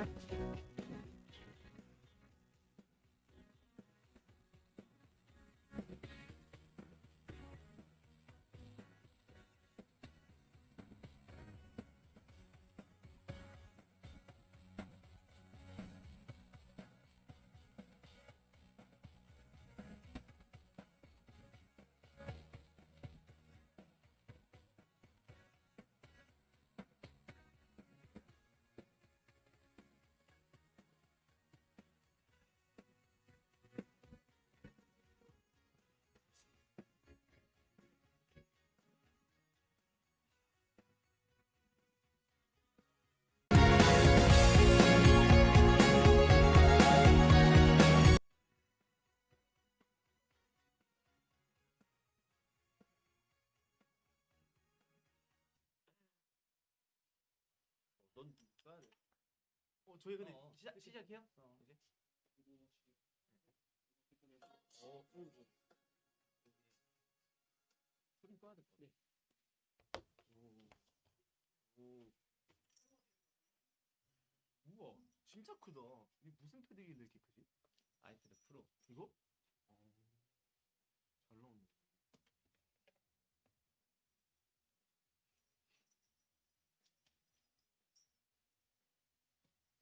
Yeah. 어, 저희 근데 어, 시작 시작해요? 이제? 어, 소리 꺼야 될 것 같아. 오. 오. 우와, 진짜 크다. 이게 무슨 패드길래 이렇게 크지? 아이패드 프로. 이거? 어, 잘 나오네.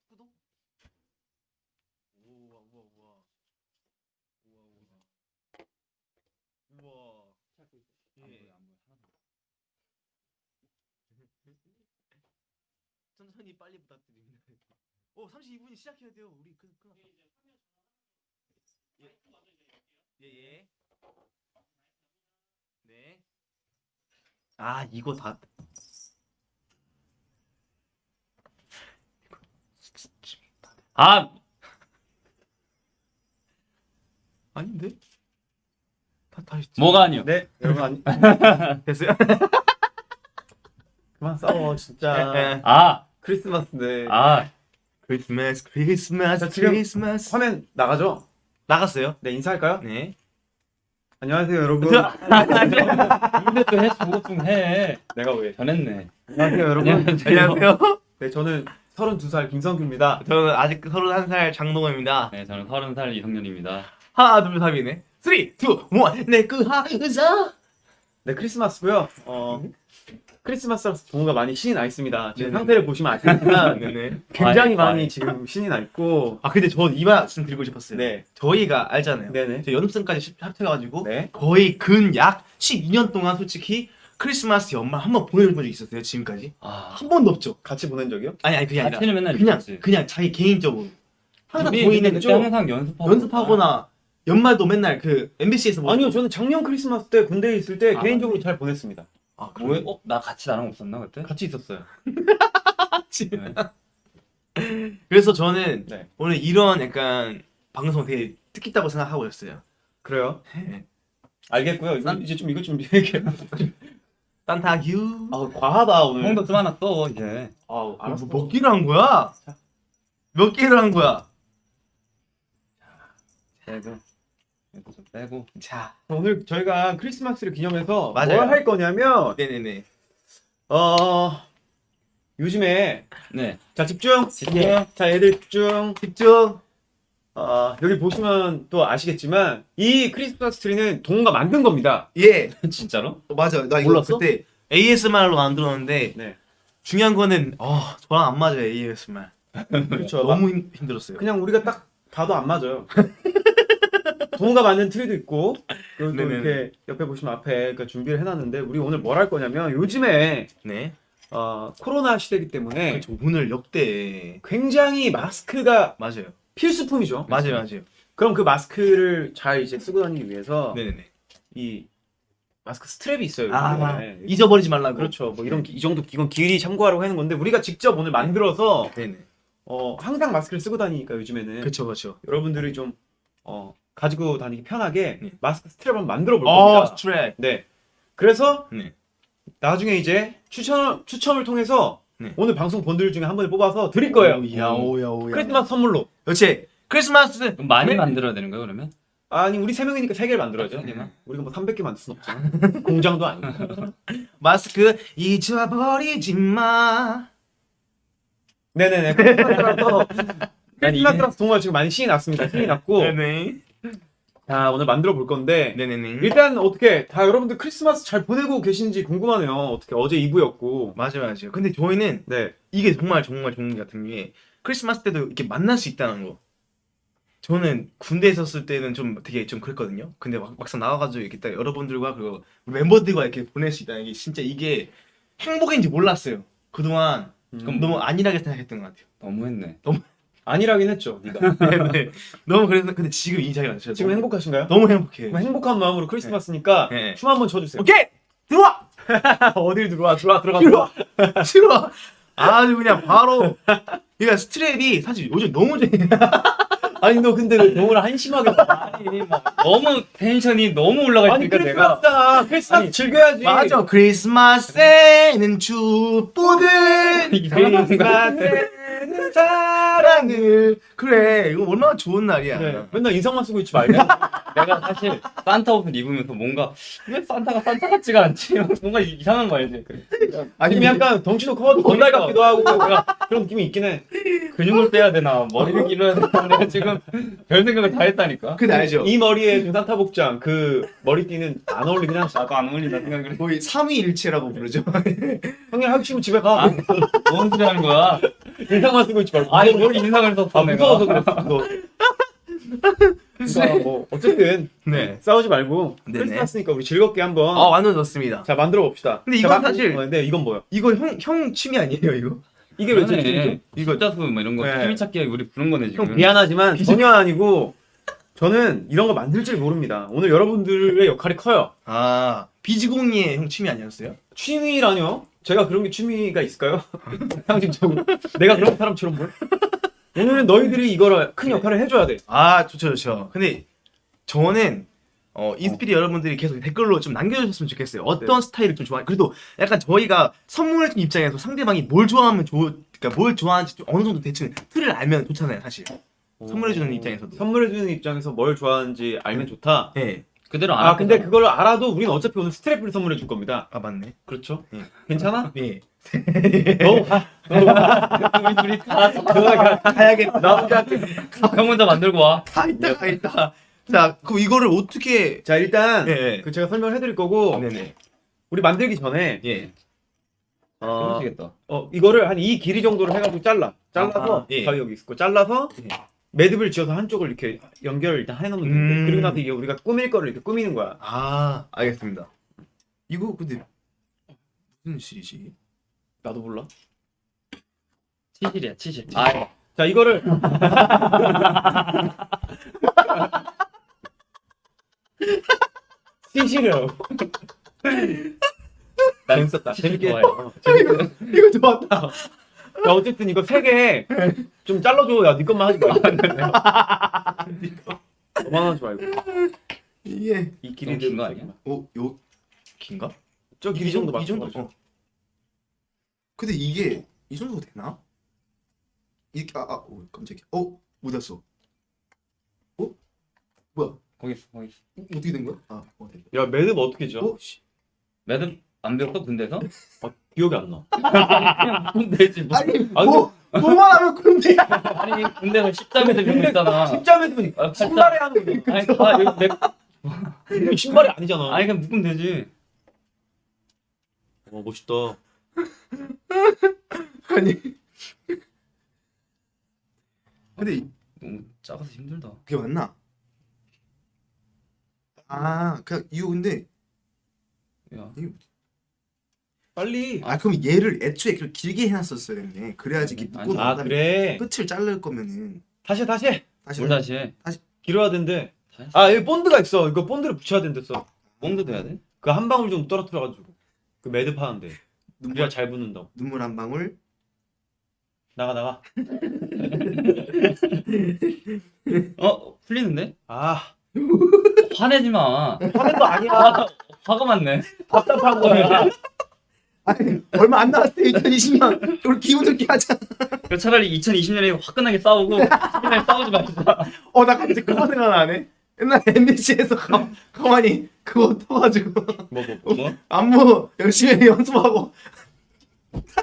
구독? 우와 우와 우와 우와 우와 우와 안예 보여 안 보여 하나도. 천천히 빨리 부탁드립니다. 오 32분이 시작해야 돼요. 우리 그 그. 예. 예 예. 네. 아 이거 다. 아 아닌데? 다 다시. 뭐가 아니요? 네, 여러분 아니, 됐어요? 그만 싸워 진짜. 아 크리스마스인데 아. 크리스마스 크리스마스 크리스마스 화면 나가죠? 나갔어요? 네 인사할까요? 네. 안녕하세요 여러분. 근데 또 해, 그것 좀 해. 내가 왜? 변했네. 안녕하세요 여러분. 안녕하세요. 네 저는 32살 김성규입니다. 저는 아직 31살 장동호입니다. 네, 저는 서른 살 이성년입니다. 하나 둘 셋이네. 3, 2, 1 내 그 하의사 네 크리스마스고요. 어 크리스마스라서 동호가 많이 신이 나 있습니다. 지금 네네. 상태를 보시면 아시겠지만 네네. 굉장히 과해, 많이 과해. 지금 신이 나 있고. 아 근데 저이 말씀 드리고 싶었어요. 네, 저희가 알잖아요. 네네. 저 연습생까지 합쳐가지고 네. 거의 근 약 12년 동안 솔직히 크리스마스 연말 한 번 보내본 적이 있었어요 지금까지 아. 한 번도 없죠. 같이 보낸 적이요? 아니 아니 그게 아니라 그냥 있었지. 그냥 자기 개인적으로 항상 우리 보이는 죠 항상 연습하고 연습하거나 연말도 맨날 그 MBC에서 뭐 아니요 저는 작년 크리스마스 때 군대에 있을 때 아, 개인적으로 맞네. 잘 보냈습니다. 아, 뭐해? 어? 나 같이 나랑 없었나 그때? 같이 있었어요. 네. 그래서 저는 네. 오늘 이런 약간 방송 되게 뜻깊다고 생각하고 있어요. 그래요? 네. 알겠고요. 난- 이제 좀 이거 좀 이렇게. 딴타규. 아 과하다 오늘. 형도 좀 하나 써 이제. 아 알았어. 뭐, 몇 개를 한 거야? 자. 몇 개를 한 거야? 빼고. 빼고. 자, 오늘 저희가 크리스마스를 기념해서 맞아요. 뭘 할 거냐면 네네네. 어 요즘에 네. 자 집중 집중. 자 애들 집중 집중. 어 여기 보시면 또 아시겠지만 이 크리스마스 트리는 동우가 만든 겁니다 예, 진짜로? 어, 맞아. 나 이거 몰랐어? 그때 ASMR로 만들었는데 네 중요한 거는 어 저랑 안 맞아요 ASMR. 그렇죠 너무 힘, 힘들었어요. 그냥 우리가 딱 봐도 안 맞아요 동우가 만든 트리도 있고 그리고 또 네네네. 이렇게 옆에 보시면 앞에 그러니까 준비를 해놨는데 우리 오늘 뭘 할 거냐면 요즘에 네. 어 코로나 시대이기 때문에 그렇죠. 오늘 역대 굉장히 마스크가 맞아요. 필수품이죠 맞아요, 맞아요. 그럼 그 마스크를 잘 이제 쓰고 다니기 위해서 네네네. 이 마스크 스트랩이 있어요. 아, 요즘에. 잊어버리지 말라고. 그렇죠. 뭐 이런 기- 이 정도 이건 길이 참고하라고 하는 건데 우리가 직접 오늘 만들어서 네네. 어, 항상 마스크를 쓰고 다니니까 요즘에는 그렇죠, 그렇죠. 여러분들이 좀 어, 가지고 다니기 편하게 네. 마스크 스트랩 한번 만들어 볼 어, 겁니다. 스트랩. 네. 그래서 네. 나중에 이제 추천 추첨을 통해서 네. 오늘 방송 본들 중에 한 분을 뽑아서 드릴 거예요. 오야, 오야, 오야. 크리스마스 선물로. 그렇지. 크리스마스. 그럼 많이 네. 만들어야 되는 거야 그러면? 아니 우리 세 명이니까 세 개를 만들어야죠. 세 개만? 우리가 뭐 300개 만들 순 없잖아. 공장도 아니고. 마스크 잊어버리지 마. 네네네. 크리스마스라서 정말 지금 많이 신이 났습니다. 신이 났고 네네. 자 오늘 만들어 볼 건데 네네네. 일단 어떻게 다 여러분들 크리스마스 잘 보내고 계신지 궁금하네요. 어떻게 어제 2부였고 맞아요, 맞아요. 근데 저희는 네 이게 정말 정말 좋은 것 같은 게 크리스마스 때도 이렇게 만날 수 있다는 거. 저는 군대에 있었을 때는 좀 되게 좀 그랬거든요. 근데 막, 막상 나와가지고 이렇게 딱 여러분들과 그리고 멤버들과 이렇게 보낼 수 있다는 게 진짜 이게 행복인지 몰랐어요. 그동안 그럼 너무 안일하게 생각했던 것 같아요. 너무했네. 아니라긴 했죠. 네가 네, 너무 그래서 근데 지금 이 자리가 진짜 지금 너무, 행복하신가요? 너무 행복해. 그럼 행복한 마음으로 크리스마스니까 네. 춤 한번 춰주세요. 오케이 들어와 어딜 들어와 들어와 들어가 들어와. 싫어. 아주 그냥 바로. 그러니까 스트랩이 사실 요즘 너무 재 아니 너 근데 왜 동을 한심하게 봐? 아니 막 너무 텐션이 너무 올라가 아니 있으니까 내가 크리스마스잖아. 크리스마스 아니, 즐겨야지. 맞아. 크리스마스에는 축복을 이상한 크리스마스에 는 사랑을 그래 이거 얼마나 좋은 날이야. 그래. 맨날 인상만 쓰고 있지 말고. 내가 사실 산타 옷을 입으면서 뭔가 왜 산타가 산타 같지가 않지? 뭔가 이상한 거 알지? 아니 아니 약간 덩치도 커가지고 건달 같기도 하고 내가 그런 느낌이 있긴 해. 근육을 빼야 되나 머리를 길어야 되나 내가 지금 별 생각을 다 했다니까. 그게 알죠. 이 머리에 그 산타 복장 그 머리띠는 안 어울리긴 하지. 나도 안 어울린다 생각을 해. 거의 삼위일체라고 부르죠. 형님 하기 싫으면 집에 가. 아, 뭔 소리 하는 거야? 인상만 쓰고 있지 말고. 아니 뭘 인상을 썼어 아, 내가. 무서워서 그랬어. 너. 그러니까 뭐 어쨌든 네. 싸우지 말고 네네. 크리스마스니까 우리 즐겁게 한번 아 완전 좋습니다. 자 만들어 봅시다. 근데 자, 이건 마- 사실- 어, 네 이건 뭐야? 이거 형 형 취미 아니에요 이거? 이게 왜. 제 이거 숫자수 뭐 이런 거 네. 취미 찾기 우리 부른 거네 지금. 형 미안하지만 전혀 아니고 저는 이런 거 만들 줄 모릅니다. 오늘 여러분들의 역할이 커요. 아 비지공이의 형 취미 아니었어요? 취미라뇨? 제가 그런 게 취미가 있을까요? 상징적으로 내가 그런 사람처럼 뭘? 오늘은 너희들이 이거를 큰 역할을 해줘야 돼. 아 좋죠 좋죠. 근데 저는 어 인스피리 여러분들이 계속 댓글로 좀 남겨주셨으면 좋겠어요. 어떤 스타일을 좀 좋아해? 그래도 약간 저희가 선물해준 입장에서 상대방이 뭘 좋아하면 좋, 그러니까 뭘 좋아하는지 좀 어느 정도 대충 틀을 알면 좋잖아요 사실. 선물해주는 입장에서도. 선물해주는 입장에서 뭘 좋아하는지 알면 좋다. 네. 그대로 안아할 근데 거잖아. 그걸 알아도 우리는 어차피 오늘 스트랩을 선물해 줄 겁니다. 아 맞네. 그렇죠? 예. 괜찮아? 예. 너 가. 우리 둘이 가. 가야겠다. 나 혼자 형 혼자 만들고 와. 다 있다 다 있다. 자 그럼 이거를 어떻게? 자 일단 예. 그 제가 설명을 해드릴 거고 네네. 우리 만들기 전에 예. 어. 어 이거를 한 이 길이 정도로 해가지고 잘라. 잘라서 아, 예. 가위 여기 있고 잘라서 예. 매듭을 지어서 한쪽을 이렇게 연결을 일단 해놓으면 되는데 음. 그리고 나서 이게 우리가 꾸밀 거를 이렇게 꾸미는 거야. 아 알겠습니다. 이거 근데 무슨 실이지? 나도 몰라. 치실이야 치실. 아 자 이거를 시시려. 재밌었다. 재밌게. 재밌게. 이거 좋았다. 자 어쨌든 이거 세 개 좀 잘라줘. 야네 것만 하지 말고. 너만 하지 말고. 이게 이 너무 길이 긴거 아니야? 어 요 긴가? 저 길이 정도 이 정도. 어. 근데 이게 이 정도 되나? 이렇게 아아 어, 깜짝이야. 어 묻었어. 어 뭐야? 거기 있어 거기 있어. 어, 어떻게 된 거야? 아 어, 됐다. 야 매듭 어떻게 지어? 어 씨. 매듭 안 배웠어 군대에서? 기억이 안 나. 그냥 되지 뭐. 아니 아, 뭐 뭐만 하면 군대야. 아니 군대에서 십자매듭 이런 거 있잖아. 진짜 매듭은 아, 신발에 하는 거. 아니 아 여기 내 이거 신발이 아니잖아. 아니 그냥 묶으면 되지. 어 멋있다. 아니. 근데 이- 너무 작아서 힘들다. 그게 맞나? 아 그냥 이거 근데 야 이거 빨리. 아 그럼 얘를 애초에 그렇게 길게 해놨었어야 됐네. 그래야지 아니, 묶고 아난 다음에 그래. 끝을 자를 거면은 다시 해, 다시 해. 다시 뭘 다시 해? 길어야 된대. 아 여기 본드가 있어. 이거 본드를 붙여야 된댔어. 뽕도 돼야 돼? 그 한 방울 좀 떨어뜨려가지고 그 매듭 하는데. 눈물 우리가 잘 붙는다고. 눈물 한 방울 나가 나가. 어 풀리는데? 아 화내지 마. 화낸 거 아니야. 화, 화가 많네. 답답한 거야. 아니 얼마 안 남았어 2020년 우리 기분 좋게 하자 그 차라리 2020년에 화끈하게 싸우고 10년에 싸우지 말자. 어나 갑자기 그거 생각나네 옛날 MBC에서 가, 가만히 그거 터가지고 뭐 뭐. 뭐? 안무 열심히 연습하고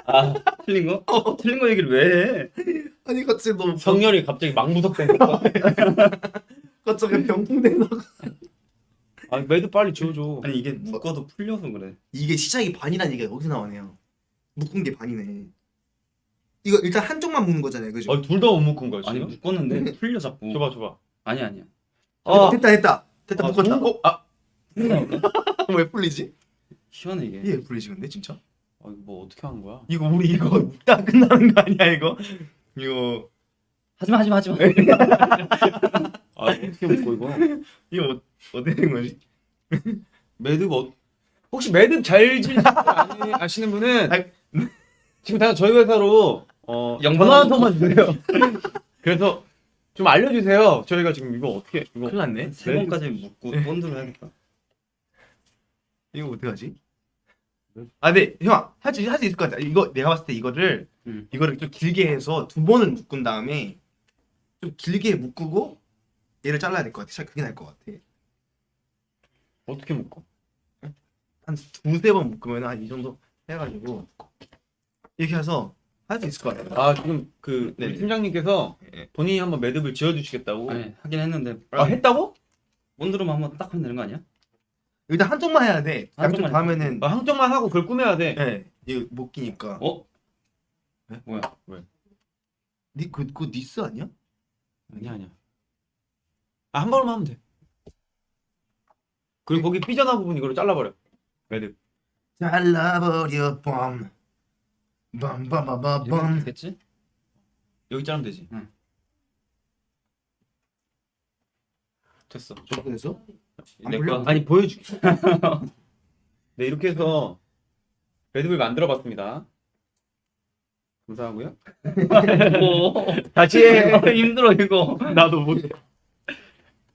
아 틀린 거? 어, 틀린 거 얘기를 왜 해? 아니 갑자기 너무 성렬이 갑자기 망부석된 거. 갑자기 병풍돼서 아 매듭 빨리 지어줘. 아니 이게 묶어도 풀려서 그래. 이게 시작이 반이라는 얘기가 여기서 나오네요 묶은 게 반이네 이거 일단 한쪽만 묶는 거잖아요 그죠? 아, 둘 다 못 묶은 거야 아니 지금? 묶었는데 풀려 자꾸. 줘봐 줘봐. 아니 아니야. 아, 됐다 됐다 됐다 아, 묶었다 어? 아? 왜 풀리지? 시원해 이게. 이게 왜 풀리지 근데 진짜? 아, 이거 뭐 어떻게 하는 거야? 이거 우리 이거 묶다 끝나는 거 아니야 이거? 이거 하지마 하지마 하지마. 아 어떻게 묶어 이거? 이거 어, 어떻게 된 거지? 매듭 어 혹시 매듭 잘 아니, 아시는 분은 아이. 지금 다 저희 회사로 어 전화 한 통만 주세요. 그래서 좀 알려주세요. 저희가 지금 이거 어떻게 이거 큰일 났네. 세 번까지 묶고 본드로 해야겠다. 이거 어떡하지? 아, 근데 형, 할수 할수 있을 것 같아. 이거 내가 봤을 때 이거를 음. 이거를 좀 길게 해서 두 번을 묶은 다음에 좀 길게 묶고 얘를 잘라야 될 것 같아. 그게 나을 것 같아. 어떻게 묶어? 한 두세 번 묶으면 한 이 정도 해가지고 이렇게 해서 할 수 있을 것 같아요. 아 지금 그 우리 네네. 팀장님께서 네. 본인이 한번 매듭을 지어주시겠다고. 아니 하긴 했는데 아 했다고? 본드로만 한번 딱 하면 되는 거 아니야? 일단 한쪽만 해야 돼. 양쪽 한쪽만 다 하면은 아, 항정만 하고 그걸 꾸며야 돼. 예, 이거 못 끼니까. 어? 네? 뭐야? 니 그, 그 니스 아니야? 아니야 아니야. 아한 번만 하면 돼. 그리고 거기 삐져나온 부분 이걸로 잘라버려. 매듭. 잘라버려 뻔. 이렇게 빰빰빰빰빰. 됐지? 여기 자르면 되지. 응. 됐어. 저렇게 됐어? 안 내 불려? 거 아니 보여줄게. 네 이렇게 해서 매듭을 만들어봤습니다. 감사하고요. 다시 해. 어, 힘들어 이거. 나도 못해.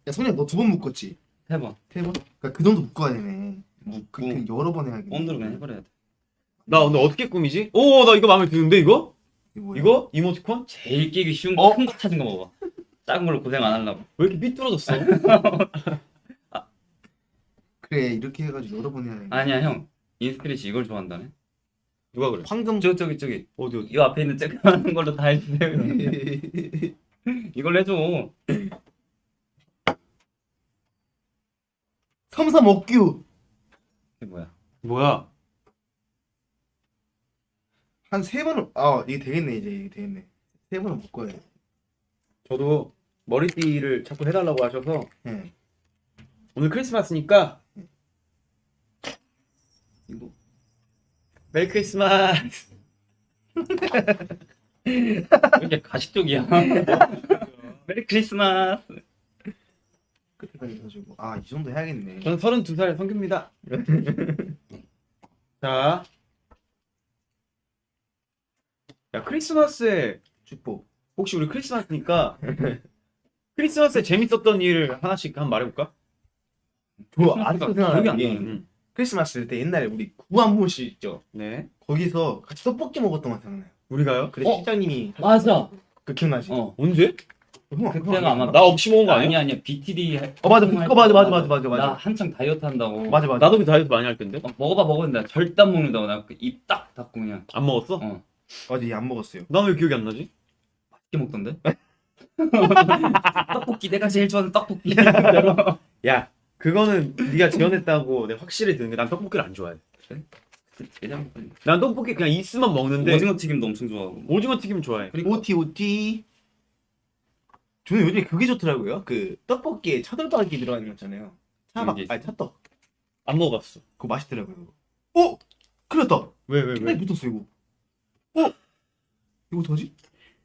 야 성현 너두 번 묶었지? 해봐. 세 번? 그러니까 그 정도 묶어야 되네. 묶고 그, 그 여러 번 해야겠네. 본드로 그냥 해버려야 돼. 나 오늘 어떻게 꾸미지? 오 나 이거 마음에 드는데 이거? 이거? 이거 이모티콘? 제일 끼기 쉬운 어? 거큰거 찾은 거 먹어. 작은 걸로 고생 안 하려고. 왜 이렇게 삐뚤어졌어? 그래 이렇게 해가지고 여러 번 해야 돼. 아니야 형. 인스피릿이 이걸 좋아한다네. 누가 그래? 황금 저 저기 저기 어디 어디? 이 앞에 있는 쬐끄만한 걸로 다 해주세요. 이걸 해줘. 삼삼 억규 이게 뭐야? 뭐야? 한 세 번은 아 이게 되겠네 이제 이게 되겠네. 세 번은 묶어야 돼. 저도 머리띠를 자꾸 해달라고 하셔서 예. 오늘 크리스마스니까 이거 Merry Christmas. 이게 가식적이야. Merry Christmas. 끝에까지 해가지고 아 이 정도 해야겠네. 저는 32살 성규입니다. 자. 야, 크리스마스에 축복. 혹시 우리 크리스마스니까 크리스마스에 재밌었던 일 하나씩 한번 말해볼까? 저 아직도 기억이 안 생각나는 게 나는데. 응. 크리스마스 때 옛날에 우리 구한모씨 있죠. 네. 거기서 같이 떡볶이 먹었던 거 생각나요. 우리가요? 그래 어? 실장님이 맞아. 그 기억나지? 어. 언제? 형, 그때가 형, 아마 형. 나 없이 먹은 거 아니야? 아니 아니야 BTD. 어 맞아 그거 맞아 맞아 맞아 맞아 나 맞아 한창 다이어트 한다고. 맞아 맞아. 나도 그 다이어트 많이 할 텐데. 어, 먹어봐 먹었는데 절대 안 먹는다고 나 입 딱 닫고 그냥 안 먹었어? 어. 맞아 얘 안 먹었어요. 난왜 기억이 안 나지? 맛있게 먹던데. 떡볶이 내가 제일 좋아하는 떡볶이. 야, 그거는 네가 지원했다고 내가 확실히 드는 게 난 떡볶이를 안 좋아해. 그냥 난 떡볶이 그냥 있으면 먹는데 오징어 튀김도 엄청 좋아하고. 오징어 튀김 좋아해. 그리고 오티 오티. 저는 요즘에 그게 좋더라고요. 그 떡볶이에 차돌박이 들어가는 거 있잖아요. 차박 있어? 아니 차떡. 안 먹어봤어. 그거 맛있더라고요. 어? 큰일 났다. 왜왜 끝나게 붙었어 이거. 어? 이거 어떡하지?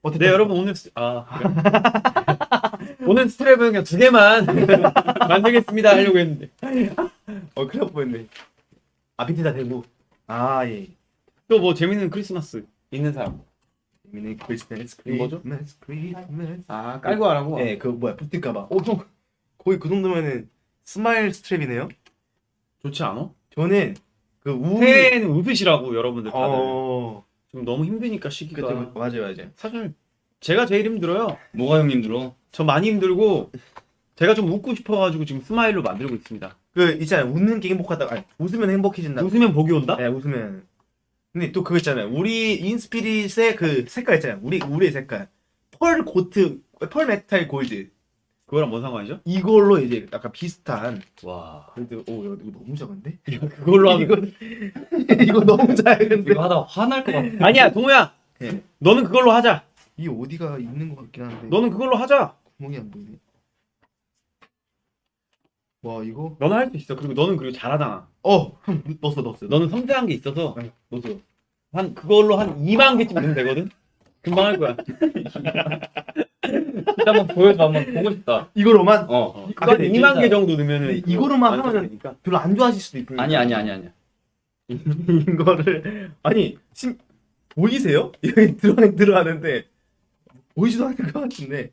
어, 됐다. 네 여러분 오늘 스... 아 그래. 오늘 스트랩은 그냥 두 개만 만들겠습니다 하려고 했는데 어 큰일 날 뻔했네. 아 밑에 다 대고. 아 예. 또 뭐 재밌는 크리스마스 있는 사람 재밌는 크리스마스 뭐죠? 크리스마스 크리스마스. 아 깔고 하라고 예, 그 뭐야 붙을까봐. 어 형. 거의 그 정도면은 스마일 스트랩이네요. 좋지 않아? 저는 그 우리 새해에는 웃으시라고 여러분들 다들 어. 지금 너무 힘드니까 시기가 맞아요 맞아요. 사실 제가 제일 힘들어요 뭐가 형님 들어? 저 많이 힘들고 제가 좀 웃고 싶어가지고 지금 스마일로 만들고 있습니다 그 있잖아요 웃는 게 행복하다. 아니 웃으면 행복해진다. 웃으면 복이 온다? 네 웃으면. 근데 또 그거 있잖아요. 우리 인스피릿의 그 색깔 있잖아요. 우리 우리의 색깔. pearl gold, pearl metal gold. 그거랑 뭔 상관이죠? 이걸로 이제 약간 비슷한. 와 근데 오 야, 이거 너무 작은데? 그걸로 하면 이거 이거 너무 작은데. 이거 하다 화날 것 같아. 아니야 동호야 네. 너는 그걸로 하자 이 어디가 있는 것 같긴 한데. 너는 그걸로 하자 구멍이 안 보이네. 와 이거. 너는 할 수 있어 그리고 너는 그리고 잘하잖아 어, 형 넣었어 넣었어. 너는 섬세한 게 있어서 네, 넣었어. 한 그걸로 한 2만 개쯤 되면 되거든 금방 할 거야 일단 한번 보여줘 한번 보고 싶다. 이거로만 어. 그거 한 근데 2만 진짜- 개 정도 넣으면은 이거로만 하면은 되니까. 별로 안 좋아하실 수도 있고. 아니 아니 아니 아니. 이거를 아니 심 보이세요? 여기 들어가 들어가는데 보이지도 않을 것 같은데.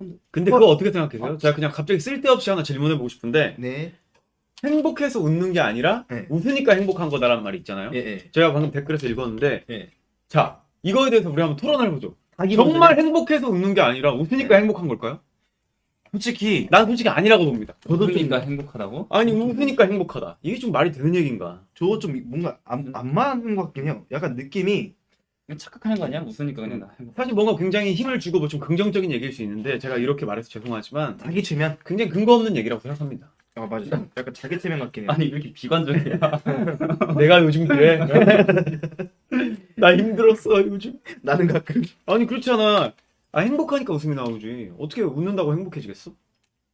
아 근데 그거 어떻게 생각하세요? 제가 그냥 갑자기 쓸데없이 하나 질문해보고 싶은데 네. 행복해서 웃는 게 아니라 네. 웃으니까 행복한 거다라는 말이 있잖아요. 예, 예. 제가 방금 댓글에서 읽었는데 예. 자 이거에 대해서 우리 한번 토론을 해보죠. 정말 행복해서 웃는 게 아니라 웃으니까 네. 행복한 걸까요? 솔직히 난 솔직히 아니라고 봅니다. 저도 좀 그러니까 행복하다고? 아니 웃으니까 행복하다. 이게 좀 말이 되는 얘기인가? 저거 좀 뭔가 안, 안 맞는 것 같긴 해요. 약간 느낌이 착각하는 거 아니야? 웃으니까 그냥 나 행복. 사실 뭔가 굉장히 힘을 주고 뭐 좀 긍정적인 얘기일 수 있는데 제가 이렇게 말해서 죄송하지만 자기 최면. 굉장히 근거 없는 얘기라고 생각합니다. 아 맞아. 약간 자기 최면 같긴 해요. 아니 왜 이렇게 비관적이야? 내가 요즘 그래. 나 힘들었어 요즘. 나는 가끔 아니 그렇잖아. 아 행복하니까 웃음이 나오지. 어떻게 웃는다고 행복해지겠어?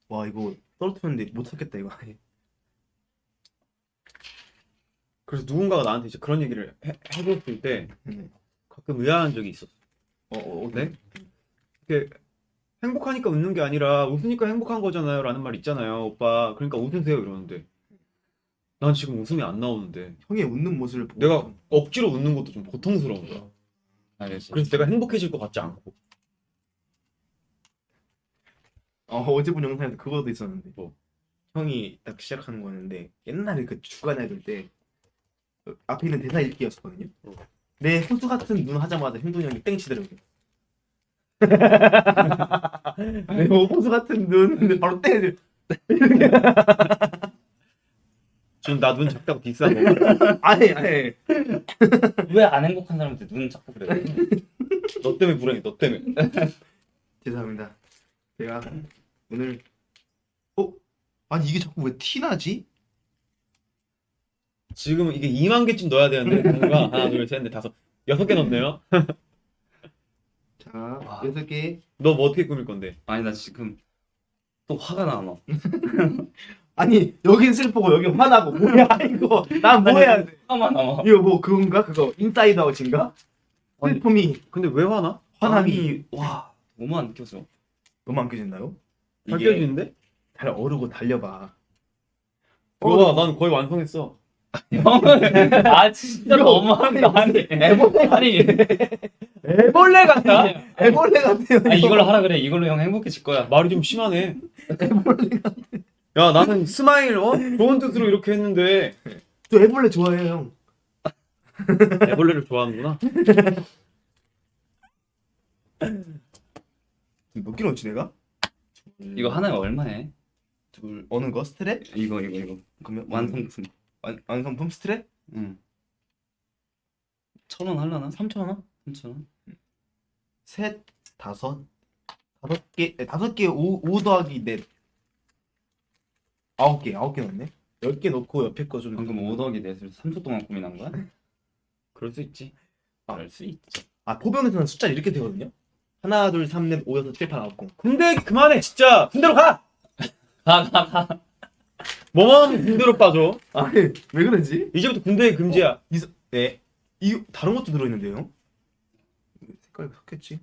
와 이거 떨어뜨렸는데 못 찾겠다 이거. 그래서 누군가가 나한테 이제 그런 얘기를 해, 해줬을 때 음. 가끔 의아한 적이 있었어. 어, 어, 어, 네? 이게 행복하니까 웃는 게 아니라 웃으니까 행복한 거잖아요 라는 말 있잖아요 오빠 그러니까 웃으세요 이러는데 난 지금 웃음이 안 나오는데 형의 웃는 모습을 보고 내가 억지로 웃는 것도 좀 고통스러운 거야 알겠지. 그래서 내가 행복해질 것 같지 않고 어, 어제 본 영상에서 그거도 있었는데 뭐? 형이 딱 시작하는 거였는데 옛날에 그 주간 아이돌 때 어, 앞에 있는 대사 읽기였거든요. 어. 내 호수 같은 눈 하자마자 형돈이 형이 땡 치더라고요. 내 호수 같은 눈 바로 땡. 지금 나 눈 작다고 거 아니 아니 왜 안 행복한 사람한테 눈 자꾸 그래? 너 때문에 불행해 너 때문에 죄송합니다. 제가 오늘 어 아니 이게 자꾸 왜 티 나지? 지금 이게 2만 개쯤 넣어야 되는데 뭔가 하나 둘셋넷 다섯 여섯 개 넣네요 자 와. 여섯 개 너 뭐 어떻게 꾸밀 건데 아니 나 지금 또 화가 나 너. 아니 여긴 슬프고 여긴 화나고 뭐야 이거 난 뭐 해야 돼? 화만 남아. 이거 뭐 그건가 그거 Inside Out인가? 아니, 슬픔이 근데 왜 화나? 화남이 아니, 와 너무 안 느껴져. 너무 안? 잘 이게- 깨지는데? 잘 어르고 달려봐. 와, 난 거의 완성했어. 형은 아 진짜 너무한 거 아니 애벌레 아니 애벌레 같다. 애벌레 같아요. 아니 이걸로 하라 그래 이걸로 형 행복해질 거야 말이 좀 심하네. 애벌레. 야, 나는 스마일, 어? 좋은 뜻으로 이렇게 했는데, 저 애벌레 좋아해요 형. 애벌레를 좋아하는구나. 몇 킬로 치 내가? 이거 하나에 얼마해? 둘 어느 거 스트랩? 이거 이거 이거 그러면 완성품 완 완성품 스트랩? 응 천 원 할라나? 3천 원? 3천원? 셋 다섯 다섯 개 네, 다섯 개 오 오 더하기 넷 아홉 개 아홉 개 넣네. 열 개 넣고 옆에 거 좀 방금 5 더하기 넷을 3초 동안 고민한 거야? 그럴 수 있지. 그럴 수 있지 아 포병에서는 숫자 이렇게 되거든요. 하나 둘 삼 넷 오 여섯 칠 팔 아홉 공. 군대 그만해, 진짜. 군대로 가! 가 가 가 뭐만 하면 군대로 빠져. 아니 왜 그러지? 이제부터 군대 금지야. 네. 이 다른 것도 들어있는데요. 색깔이 섞였지?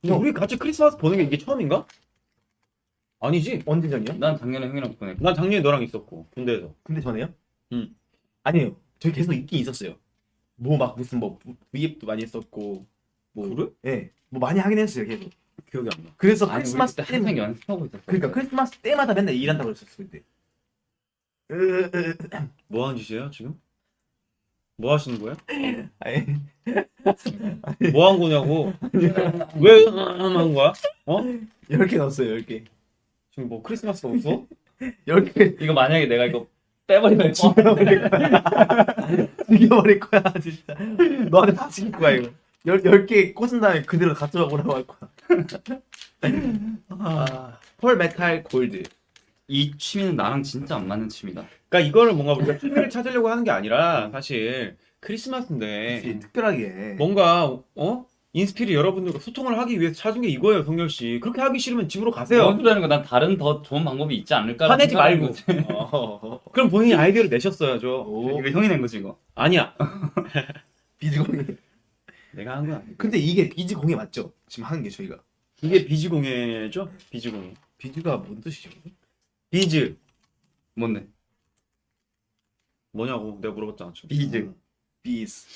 근데 우리 같이 크리스마스 보는 게 이게 처음인가? 아니지. 언제 전이요? 난 작년에 형이랑 보냈고 난 작년에 너랑 있었고, 군대에서. 근데 전에요? 응. 아니에요. 저희 계속 있긴 있었어요. 뭐 막 무슨 뭐 V앱도 많이 했었고 뭐 그래? 예. 뭐 많이 하긴 했어요, 계속. 기억이 안 나. 그래서 아니 크리스마스 때 항상 연습하고 있었어 그러니까 크리스마스 때마다 맨날 일한다고 그랬었어, 그때. 으, 뭐 하는 짓이에요, 지금? 뭐 하시는 거예요? 아니, 뭐 한 거냐고. 왜 하는 거야? 어? 10개 넣었어요, 10개. 지금 뭐 크리스마스가 없어? 10개 이거 만약에 내가 이거 빼버리면 죽여버릴 거야. 죽여버릴 거야, 진짜. 너한테 다 죽일 거야, 이거. 10, 10개 꽂은 다음에 그대로 가져가보라고 할 거야. 아, pearl metal gold. 이 취미는 나랑 진짜 안 맞는 취미다 그러니까 이거를 뭔가 우리가 취미를 찾으려고 하는 게 아니라 사실 크리스마스인데 역시 특별하게. 뭔가 어 인스피릿 여러분들과 소통을 하기 위해서 찾은 게 이거예요, 성열 씨. 그렇게 하기 싫으면 집으로 뭔 가세요. 소리 하는 거난 다른 더 좋은 방법이 있지 않을까 화내지 말고. 어, 그럼 본인이 아이디어를 내셨어야죠. 오, 이거 형이 낸 거지 이거 아니야. 비즈공예. 내가 한 건 아니고. 근데 이게 비즈 공예 맞죠? 지금 하는 게 저희가. 이게 비즈공예죠? 비즈공예. 비즈가 뭔 뜻이죠? 비즈 뭔데? 뭐냐고 내가 물어봤잖아. 지금. 비즈 비즈.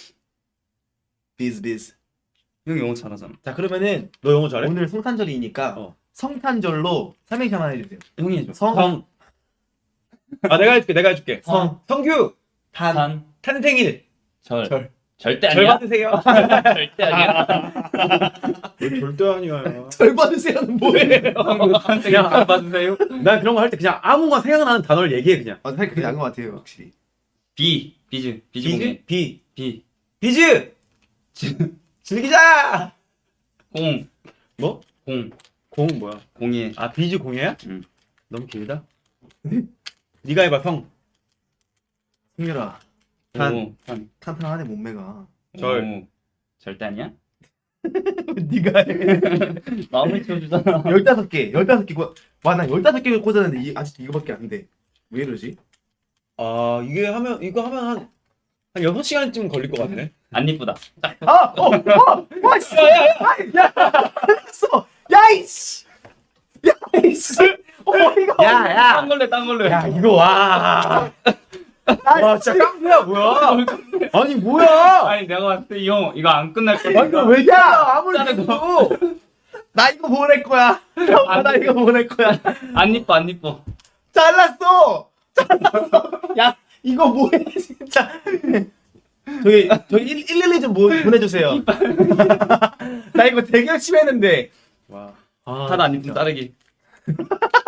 비즈 비즈. 형 영어 잘하잖아. 자 그러면은 너 영어 잘해? 오늘 성탄절이니까 어. 성탄절로 삼행시 하나 해주세요. 형이 해줘. 성, 성. 아 내가 해줄게 내가 해줄게. 성. 성규 탄, 한, 탄생일 절. 절. 절대 절 아니야. 받으세요. 절대 아니야. 절대 아니야. 절 받으세요는 뭐예요? 한생일 잘 받으세요. 난 그런 거 할 때 그냥 아무거나 생각나는 단어를 얘기해 그냥. 아, 사실 그게 나은 것 같아요, 확실히. 비. 비즈. 비즈 공예. 비 비. 비즈 즐기자. 공. 뭐? 공. 공 뭐야? 공예. 아 비즈 공예야? 응. 너무 길다. 네가 해봐 성. 승열아, 탄. 오, 탄. 탄탄하네 몸매가. 절. 오, 절대 아니야? 네가 해. 마음을 채워주잖아. 열다섯 개, 열다섯 개. 고- 와, 나 열다섯 개를 꽂았는데 이, 아직 이거밖에 안 돼. 왜 이러지? 아 이게 하면 이거 하면 한 한 6시간쯤 걸릴 것 같네. 안 이쁘다. 아, 어, 어, 와, 씨, 야, 야, 야, 야, 알았어. 야, 이씨, 야, 이씨. 어, 이거. 야, 야. 딴 걸래, 딴 걸래. 야 이거 와. 와 진짜 깡패야 뭐야? 아니 뭐야? 아니 내가 봤을 때 이 형 이거 안 끝날 거야. 아 이거 왜 야? 아무리 해도 나 이거 보낼 거야. 아, 나 이거 보낼 거야. 안 이뻐, 안 이뻐. 잘랐어. 잘랐어. 야, 이거 뭐야, 진짜. 저기, 저기 112좀 뭐, 보내주세요. 나 이거 되게 열심히 했는데. 와. 하나 안 이쁜 자르기.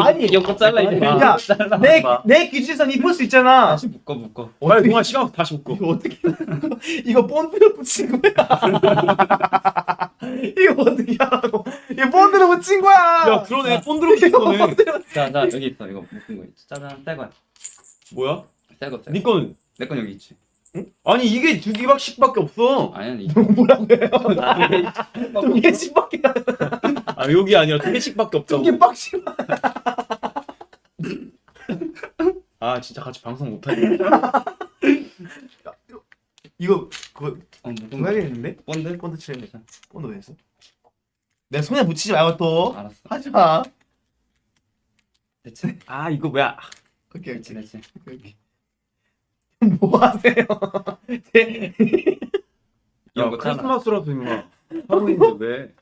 아니, 이거 잘라 이제. 야, 잘라. 내, 봐. 내 기준선 이쁠 수 있잖아. 다시 묶어, 묶어. 빨리 동아 시간 다시 묶고. 이거 어떻게, 이거 본드로 붙인 거야. 이거 어떻게 하라고. 이거 본드로 붙인 거야. 야 그러네 본드로 붙인 거네. 자, 자 여기 있어. 이거 묶은 거 있지. 짜잔, 새 거야. 뭐야? 새 거, 새 거. 네 거는 내건 여기 있지. 아니 이게 두 개씩밖에 없어. 아니야, 이. 뭐라고요? 두 개씩밖에 안아 여기 아니라 두 개씩밖에 없다고. 두 개 빡신 아 진짜 같이 방송 못하네. 이거, 그거, 어, 그거 거. 해야겠는데? 본드? 본드 칠했네. 본드 왜 했어? 내 손에 묻히지 말고 또. 알았어. 하지 마. 됐지. 아 이거 뭐야? 오케이, 오케이. 오케이. 뭐 하세요? 제- 야거 잘라. 크리스마스라서 임마 왜?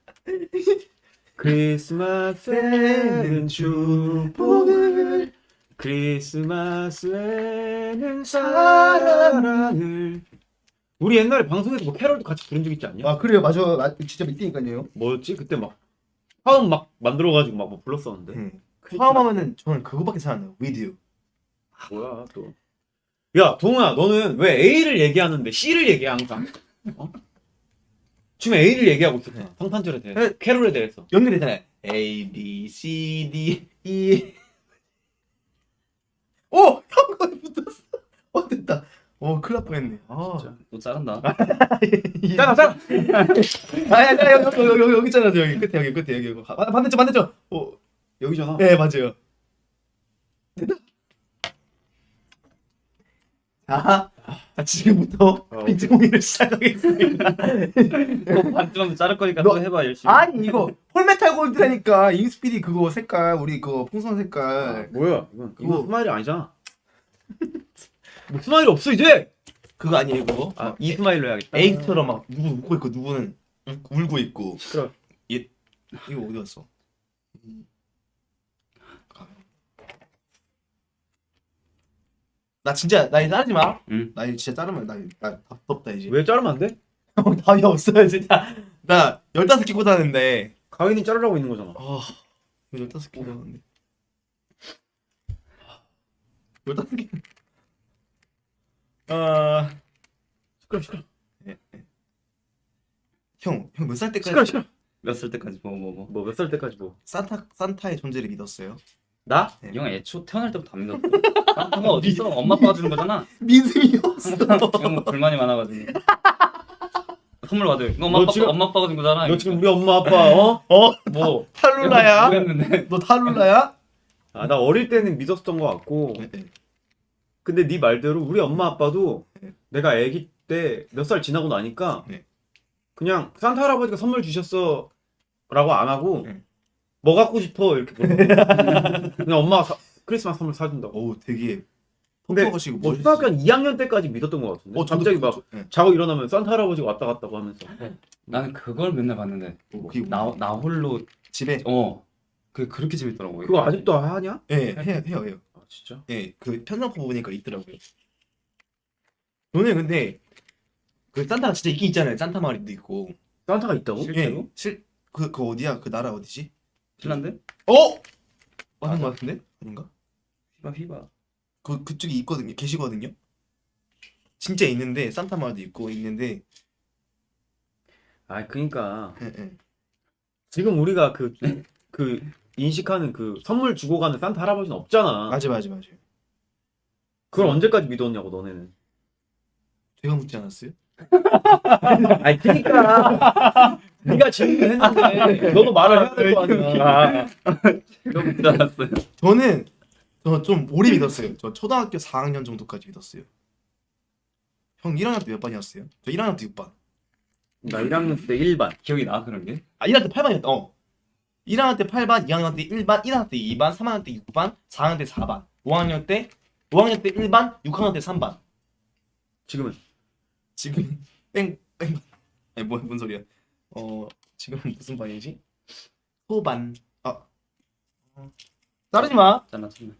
크리스마스에는 축복을 크리스마스에는 사랑을 우리 옛날에 방송에서 뭐 캐럴도 같이 부른 적 있지 않냐? 아 그래요 맞아 나 진짜 믿으니까요 뭐였지? 그때 막 화음 막 만들어가지고 막 뭐 불렀었는데 응. 처음 하면은 저는 그거밖에 생각 안 나요 With you 뭐야 또? 야 동아 너는 왜 A를 얘기하는데 C를 얘기해 항상? 어? 지금 A를 얘기하고 있었잖아. 성탄절에 대해서. 네. 캐롤에 대해서. 연결되잖아요 A B C D E. 오! 형 거에 붙었어. 어 됐다. 어 큰일 날 뻔했네. 아 진짜. 너 자른다. 짜라 짜라 아야 야 여기 여기 여기 여기 있잖아 여기. 끝에 여기 끝에 여기. 여기 반- 반대쪽 반대쪽. 어, 여기잖아. 네 맞아요. 됐다 자, 자 지금부터 어, 빈지공의를 시작하겠습니다. 너 반쯤 자를 거니까 너- 또 해봐 열심히. 아니 이거 폴메탈 골드라니까. 잉스피디 그거 색깔 우리 그 풍선 색깔. 뭐야 이건. 이거 이거- 스마일이 아니잖아. 뭐 스마일이 없어 이제! 그거 아니에요 그거? 아 이 스마일로 해야겠다. 에이스처럼 막 누구 웃고 있고 누구는 울- 울고 있고. 시끄러 이거 어디 갔어 나 진짜 나 이제 자르지 마. 응. 나 이제 진짜 자르면 나, 나 답답다 이제. 왜 자르면 안 돼? 형 답이 없어요 진짜. 나 열다섯 개 꽂았는데. 가인이 자르라고 있는 거잖아 아 열다섯 개 꽂았는데. 열다섯 개. 아 시끄러 시끄러 형, 형 몇 살 때까지 시끄러 시끄러 몇 살 때까지 뭐 뭐 뭐. 뭐몇살 때까지 뭐 산타 산타의 존재를 믿었어요? 나? 네. 이형 애초 태어날 때부터 안 믿었어. 산타가 어디 있어? 엄마 아빠가 주는 거잖아. 믿음이 없어. 형 뭐 불만이 많아가지고. 선물 받을. 이거 엄마 너 아빠 지금- 엄마 아빠가 준 거잖아. 너 지금 우리 엄마 아빠 어? 어? 뭐 탈룰라야? 뭐 했는데? 너 탈룰라야? 아 나 어릴 때는 믿었던 것 같고 근데 네 말대로 우리 엄마 아빠도 네. 내가 아기 때 몇 살 지나고 나니까 네. 그냥 산타 할아버지가 선물 주셨어 라고 안 하고 네. 뭐 갖고 싶어 이렇게 물어봐 그냥 엄마가 사- 크리스마스 선물 사준다고 오 되게 근데 컴퓨터시고 뭐 초등학교 한 2학년 때까지 믿었던 것 같은데. 어, 저도 갑자기 막 저- 네. 자고 일어나면 산타 할아버지가 왔다 갔다고 하면서. 나는 그걸 맨날 봤는데 그게 나, 나 홀로 집에 어 그 그렇게 재밌더라고 그거 아직도 하냐? 예 해요 해요 해요. 아 진짜? 예, 그 편성표 보니까 있더라고요. 저는 근데 그 산타가 진짜 있긴 있잖아요. 산타 마을도 있고. 산타가 있다고? 실제로? 예, 실그 그 어디야? 그 나라 어디지? 핀란드? 어? 맞는 것 같은데? 아닌가? 휘바 휘바 그 그쪽에 있거든요. 계시거든요. 진짜 있는데 산타 마을도 있고 있는데. 아 그러니까 예, 예. 지금 우리가 그 그 인식하는 그 선물 주고 가는 산타 할아버지는 없잖아. 맞아 맞아 맞아. 그걸 언제까지 믿었냐고 너네는. 제가 묻지 않았어요? 아니 그러니까 네가 질문했는데 너도 말을 해야 될 거 아니야. 이거 묻지 않았어요 저는 저 좀 오래 믿었어요. 저 초등학교 4학년 정도까지 믿었어요. 형 1학년 때 몇 반이었어요? 저 1학년 때 6반. 나 1학년 때 1반. 기억이 나 그런 게? 아 1학년 때 8반이었다. 어. 1학년 때 8반, 2학년 때 1반, 1학년 때 2반, 3학년 때 6반, 4학년 때 4반, 5학년 때 5학년 때 1반, 6학년 때 3반. 지금은 지금 뺑 뺑. 아니 뭐, 뭔 소리야? 어 지금 무슨 반이지? 소반. 아 어. 따르지 마. 잘라 잘라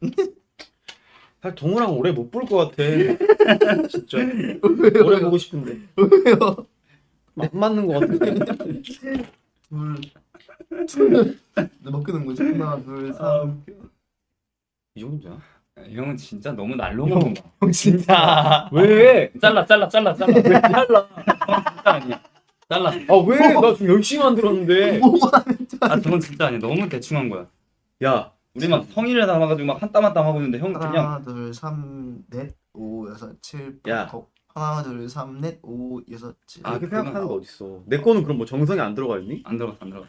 사실 동우랑 오래 못 볼 것 같아. 진짜 오래 보고 싶은데 왜요? 안 맞는 것 같아. 둘. 몇 끄는 거지? 하나, 둘, 삼. 이 정도야? 이 형은 진짜 너무 날로 먹는다 형 진짜. 왜? 잘라 잘라 잘라 잘라 왜 잘라 진짜 아니야 잘라 아 왜? 나 지금 열심히 만들었는데. 아 저건 진짜 아니야 너무 대충 한 거야 야, 우리 막 성의를 담아가지고 막 한 땀 한 땀 하고 있는데 형 그냥 하나, 둘, 삼, 넷, 오, 여섯, 칠, 야. 하나, 둘, 삼, 넷, 오, 여섯, 칠. 아, 그 그건 생각하는 거 어딨어? 내 거는 그럼 뭐 정성이 안 들어가 있니? 안 들어가 안 들어가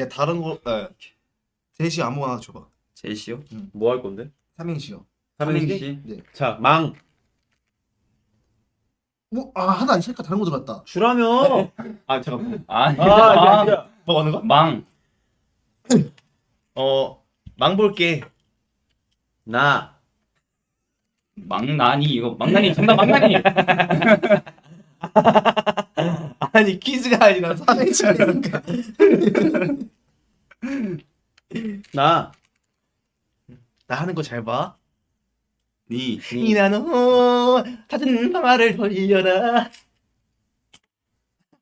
내가 다른 거, 에. 제시 아무거나 하나 줘봐. 제시요? 뭐할 건데? 삼행시요. 삼행시? 자, 망 뭐, 아, 하나 안 치니까 다른 거 들어갔다. 주라며. 아 잠깐만. 아니 아, 망 이게 아니라 뭐 하는 거? 망 어, 망 볼게. 나 망나니 이거 망나니 정답 망나니 아니, 퀴즈가 아니라 삼행시니까. 나. 나 하는 거 잘 봐. 니 이나노 찾은 방아를 돌려라.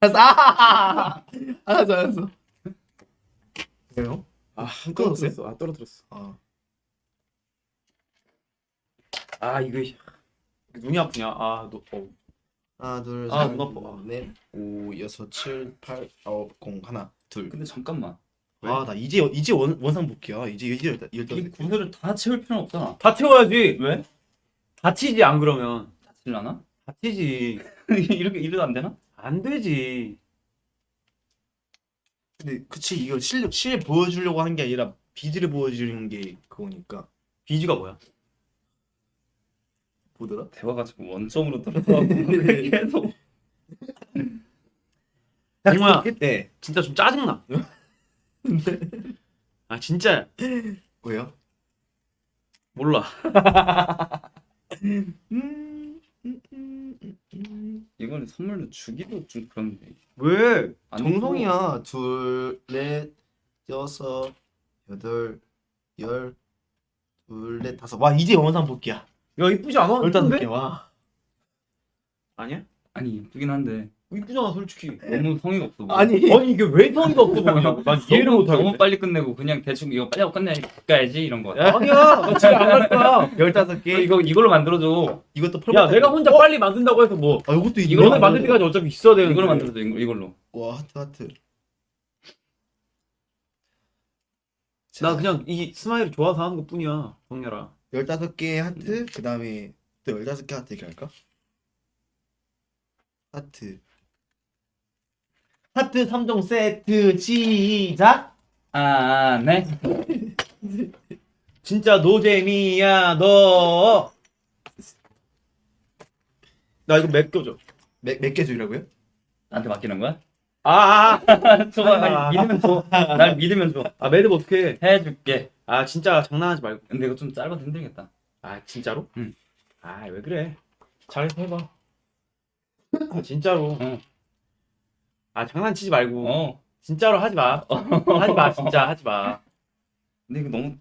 알았어. 아, 알았어, 알았어. 왜요? 아? 떨어뜨렸어. 아, 떨어뜨렸어. 아, 아, 이거 눈이 아프냐? 아, 너 어. 하나, 둘, 아, 셋, 눈 아파. 넷, 오, 여섯, 칠, 팔, 아홉, 공, 하나, 둘. 근데 잠깐만 왜? 아, 나 이제 이제 원, 원상 복귀야. 이제 이제 열다. 이 구슬을 다 채울 필요는 없잖아 다 채워야지. 왜? 다치지 안 그러면. 다칠라나? 다치지. 이렇게 이래도 안 되나? 안 되지. 근데 그치 이거 실실 보여주려고 하는 게 아니라 비즈를 보여주는 게 그거니까. 비지가 뭐야? 뭐더라? 대화가 지금 원점으로 들어가고 계속 정말 네. 진짜 좀 짜증나. 아, 진짜 왜요? 몰라. 이거는 선물로 주기도 좀 그런데 왜? 안 정성이야. 둘, 넷, 여섯, 여덟, 열, 둘, 넷, 다섯. 와 이제 원상 복귀야. 야, 이쁘지 않아? 이쁜데? 개. 와. 아니야? 아니 이쁘긴 한데 이쁘잖아, 솔직히. 너무 성의가 없어 보여. 아니 아니, 이게 왜 성의가 없어 보이냐고. 난 이해를 너무, 못 너무 하겠네. 빨리 끝내고 그냥 대충 이거 빨리 하고 끝내야지 이런 거 같아. 아니야, 나 집에 안갈 거야. 열다섯 개. 이거 이걸로 만들어줘. 이것도 펄. 야, 내가 혼자 빨리 만든다고 해서 뭐 아 이것도 이걸로 너네 만들. 때까지 어차피 있어야 되는데. 이걸로 만들어줘 이거- 이걸로. 와 하트 하트. 나 그냥 이 스마일이 좋아서 하는 것 뿐이야, 성열아. 열다섯 개 하트. 그 다음에 또 열다섯 개 하트 이렇게 할까? 하트. 하트 3종 세트 시작. 아 네. 진짜 노잼이야, 너. 나 이거 맡겨줘. 몇 몇 개 주려고요? 나한테 맡기는 거야? 아, 아, 좋아 아. 믿으면 줘 날 믿으면 줘 아 매듭 어떻게? 해줄게 아 진짜 장난하지 말고. 근데 이거 좀 짧아서 힘들겠다 아 진짜로? 응. 아 왜 그래? 잘해서 해봐. 아, 진짜로. 어. 아 장난치지 말고. 어 진짜로 하지 마. 하지 마 진짜 하지 마. 근데 이거 너무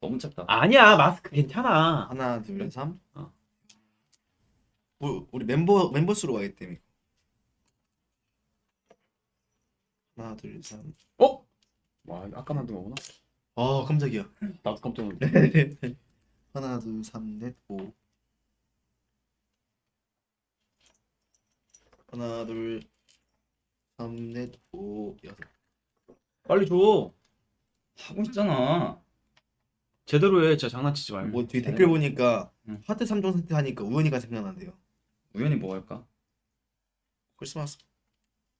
너무 짧다 아니야 마스크 괜찮아. 하나 둘 삼. 어. 우리, 우리 멤버 멤버 수로 가기 때문에. 하나 둘 삼. 어? 와 아까 만든 거구나. 아 깜짝이야. 나도 깜짝 놀랐네. 하나 둘셋넷 오. 하나 둘삼넷 오 여섯. 빨리 줘. 하고 있잖아 제대로 해. 진짜 장난치지 말고. 뭐 뒤에 댓글 보니까 응. 하트 3종 세트 하니까 우연히가 생각난대요. 우연히 뭐 할까? 크리스마스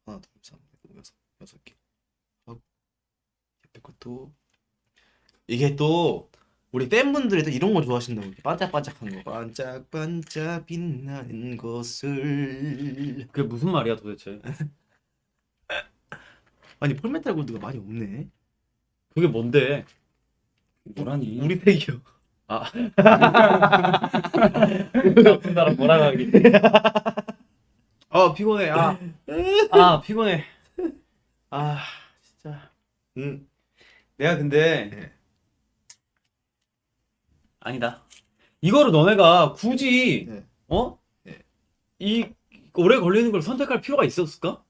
하나 둘셋넷 여섯 여섯 개. 어, 옆에 것도 이게 또 우리 팬분들이 또 이런 거 좋아하신다고 반짝반짝한 거. 반짝반짝 빛나는 것을. 그게 무슨 말이야 도대체? 아니 폴메탈 골드가 많이 없네. 그게 뭔데? 뭐라니 우리 팩이요. 나쁜 사람 뭐라 하기 아 피곤해. 아, 아 피곤해. 아 진짜. 응. 내가 근데 네. 아니다. 이거를 너네가 굳이 네. 어? 네. 이 오래 걸리는 걸 선택할 필요가 있었을까?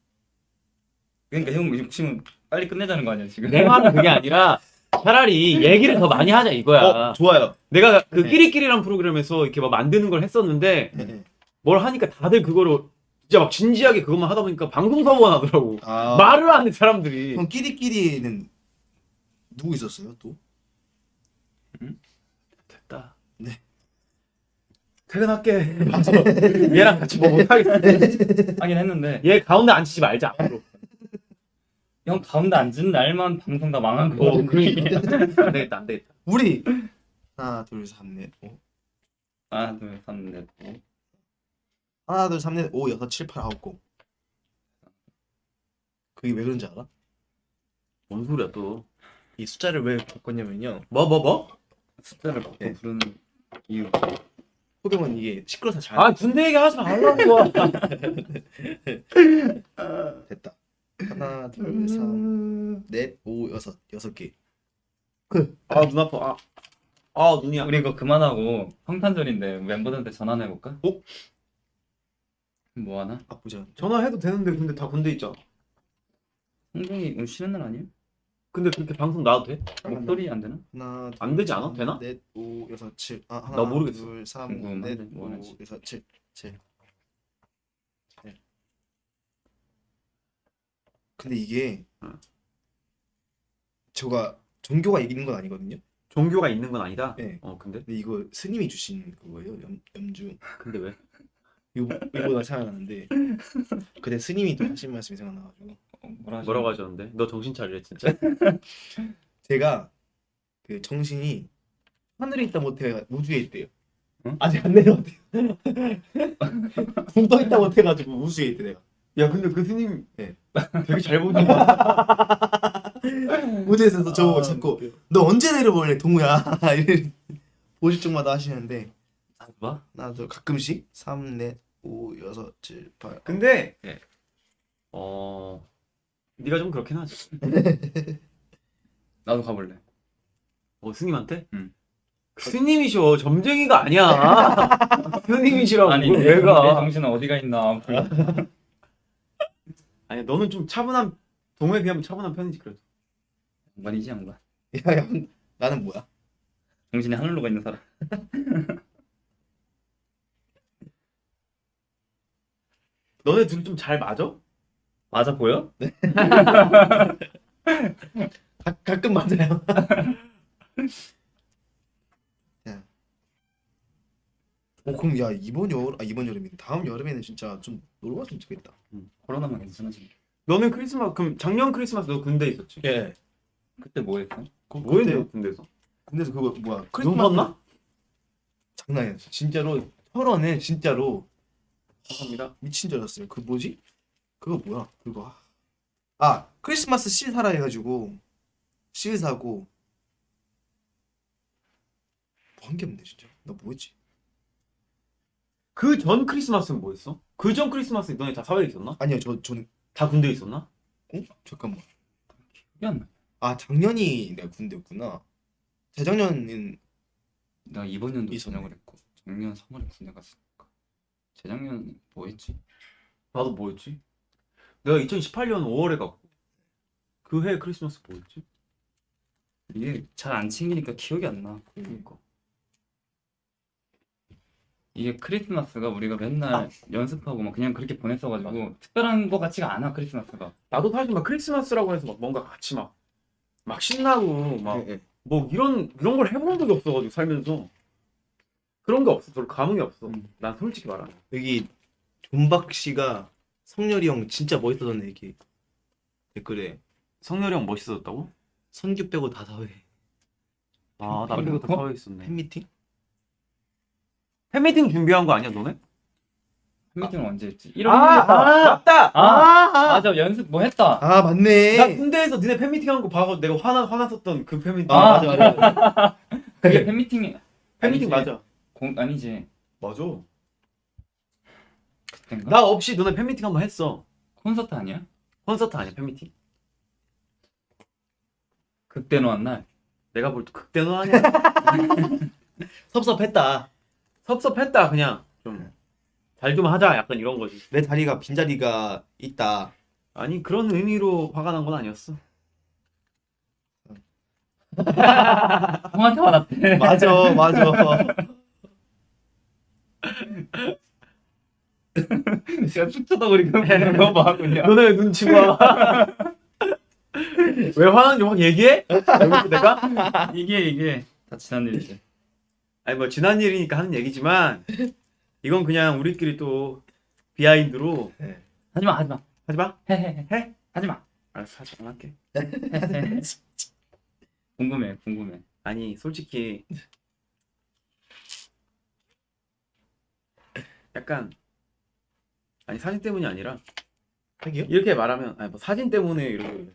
그러니까 형 욕심은 빨리 끝내자는 거 아니야 지금 내 말은 그게 아니라 차라리 얘기를 더 많이 하자 이거야. 어 좋아요. 내가 그 네. 끼리끼리란 프로그램에서 이렇게 막 만드는 걸 했었는데 네. 뭘 하니까 다들 그거를 진짜 막 진지하게 그것만 하다 보니까 방송 사고가 나더라고. 아 말을 안 해 사람들이. 형 끼리끼리는 누구 있었어요 또? 됐다. 네. 퇴근할게. 얘랑 같이 뭐 못하겠어. 하긴 했는데 얘 가운데 앉히지 말자 앞으로. 형 가운데 앉은 날만 방송 다 망한 거 어, 그러니까. 안 되겠다, 안 되겠다. 우리 하나 둘 셋 넷 오. 하나 둘 셋 넷 오. 하나 둘 셋 넷 오 여섯 칠 팔 아홉 곡. 그게 왜 그런지 알아? 뭔 소리야 또? 이 숫자를 왜 바꿨냐면요. 뭐 뭐 뭐? 숫자를 바꿔 네. 부르는 이유 호병은 이게 시끄러서 잘 아 군대 얘기 하지 말라고. 됐다. 하나 둘셋넷 오 여섯 여섯 개. 아눈 아파. 아, 아 눈이야. 우리 이거 그만하고 성탄절인데 멤버들한테 전화나 해볼까? 어? 뭐 하나? 아 보자. 전화해도 되는데 근데 다 군대 있잖아. 홍종이 오늘 쉬는 날 아니에요? 근데 그렇게 방송 나와도 돼? 목소리 안 되나? 하나 안 되지 않아? 되나? 넷오 여섯 칠. 아 하나 나 모르겠어. 둘삼 궁금한데, 넷뭐오 하는지. 여섯 칠 칠. 칠. 근데 이게 응. 저가 종교가 이기는 건 아니거든요. 종교가 있는 건 아니다. 네. 어 근데 근데 이거 스님이 주신 그거예요. 염, 염주. 근데 왜? 이거 이거보다 생각나는데 그때 스님이 또 하신 말씀이 생각나가지고 어, 뭐라? 뭐라고 하셨는데? 너 정신 차리래 진짜. 제가 그 정신이 하늘에 있다 못해 우주에 있대요. 응? 아직 안 내려왔대요. 붕떠 있다 못해가지고 우주에 있대 내가. 야 근데 그 스님 네. 되게 잘 보는 거 같아. 우주에서 저보고 아, 자꾸 너 언제 내려볼래 동우야 이래 보실 적마다 하시는데 뭐? 나도 가끔씩 3, 4, 5, 6, 7, 8 근데 네. 어 네가 좀 그렇긴 하지. 나도 가볼래. 어 스님한테? 응. 스님이셔 점쟁이가 아니야. 스님이시라고 아니 뭘 내, 왜 가? 내 정신은 어디가 있나? 아니 너는 좀 차분한 동호에 비하면 차분한 편이지 그래도. 양반이지 양반. 야, 야, 나는 뭐야? 정신이 하늘로 가 있는 사람. 너네 둘이 좀 잘 맞아? 맞아 보여? 가, 가끔 맞아요. 야. 어 그럼 야 이번 여 아, 이번 여름이 다음 여름에는 진짜 좀 놀러 갔으면 좋겠다. 코로나만 괜찮아지. 너는 크리스마스 그럼 작년 크리스마스 너 군대 있었지? 예. 그때 뭐 했어? 그, 뭐 했냐 군대에서? 군대에서 그거 뭐야 눈 크리스마스 봤나? 장난이 아니었어. 진짜로 철원에 진짜로 감사합니다. 미친 줄 알았어요. 그 뭐지? 그거 뭐야? 그거 아, 아 크리스마스 실 사라 해가지고 실 사고 뭐 한 게 없네 진짜 나 뭐했지 그 전 크리스마스는 뭐였어? 그 전 크리스마스 너네 다 사회에 있었나? 아니요 저 저는 다 군대에 있었나? 어 잠깐만 기억이 안 나. 아 작년이 내가 군대였구나 재작년은 내가 이번 있었네. 전역을 했고 작년 3월에 군대 갔으니까 재작년 뭐 했지? 나도 뭐였지? 내가 2018년 5월에 갔고 그 해 크리스마스 뭐였지? 이게 잘 안 챙기니까 기억이 안 나. 그러니까 이게 크리스마스가 우리가 맨날 아. 연습하고 막 그냥 그렇게 보냈어가지고 특별한 거 같지가 않아 크리스마스가. 나도 사실 막 크리스마스라고 해서 막 뭔가 같이 막 막 신나고 막 예, 예. 뭐 이런 이런 걸 해본 적이 없어가지고 살면서 그런 게 없어. 별로 감흥이 없어. 음. 난 솔직히 말하면. 여기 존박 씨가 성렬이 형 진짜 멋있어졌네 얘기 댓글에 성렬이 형 멋있어졌다고? 선규 빼고 다 사회 아, 나 빼고 다 어? 사회에 있었네. 팬미팅 팬미팅 준비한 거 아니야, 너네? 팬미팅은 언제 했지? 1월 아, 1일. 맞다. 아, 맞아 연습 뭐 했다. 아 맞네 나 군대에서 니네 팬미팅 한 거 봐서 내가 화나 화났었던 그 팬미팅. 아, 맞아 맞아 그게 팬미팅이 팬미팅 아니지. 맞아. 공 아니지 맞아. 그땐가? 나 없이 너네 팬미팅 한번 했어. 콘서트 아니야? 콘서트 아니야, 팬미팅? 그때 놓은 날. 내가 볼 때 극대노 아니야. 섭섭했다 섭섭했다 그냥 좀 잘 좀 하자 약간 이런 거지. 내 자리가 빈 자리가 있다 아니 그런 의미로 화가 난 건 아니었어. 형한테 화났대. 맞아 맞아 진짜 툭 쳐다보니까 거 봐, 그냥. 너네 눈치 봐. 왜 화나는지 확 얘기해? 여기서 내가? 이게, 이게 다 지난 일이지. 아니 뭐 지난 일이니까 하는 얘기지만 이건 그냥 우리끼리 또 비하인드로 하지 마, 하지 마. 하지 마. 해, 해, 해. 해? 하지 마. 알았어 하지 안 할게. 궁금해, 궁금해. 아니 솔직히 약간 아니 사진 때문이 아니라 하기요? 이렇게 말하면 아니 뭐 사진 때문에 이렇게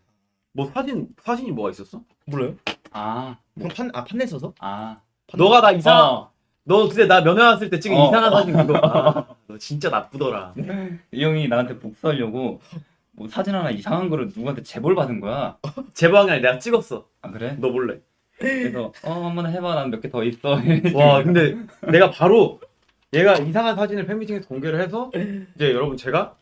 뭐 사진 사진이 뭐가 있었어? 몰라요? 아, 형판 아 판넬 써서? 아. 너가 나 이상 어, 너 그때 나 면회 왔을 때 찍은 어. 이상한 사진 그거 아, 너 진짜 나쁘더라. 이 형이 나한테 복수하려고 뭐 사진 하나 이상한 거를 누구한테 제보를 받은 거야. 제보한 게 아니라 내가 찍었어. 아, 그래? 너 몰래. 그래서, 어, 한번 해봐. 난 몇 개 더 있어. 와 근데 내가 바로 얘가 이상한 사진을 팬미팅에서 공개를 해서 이제 여러분 제가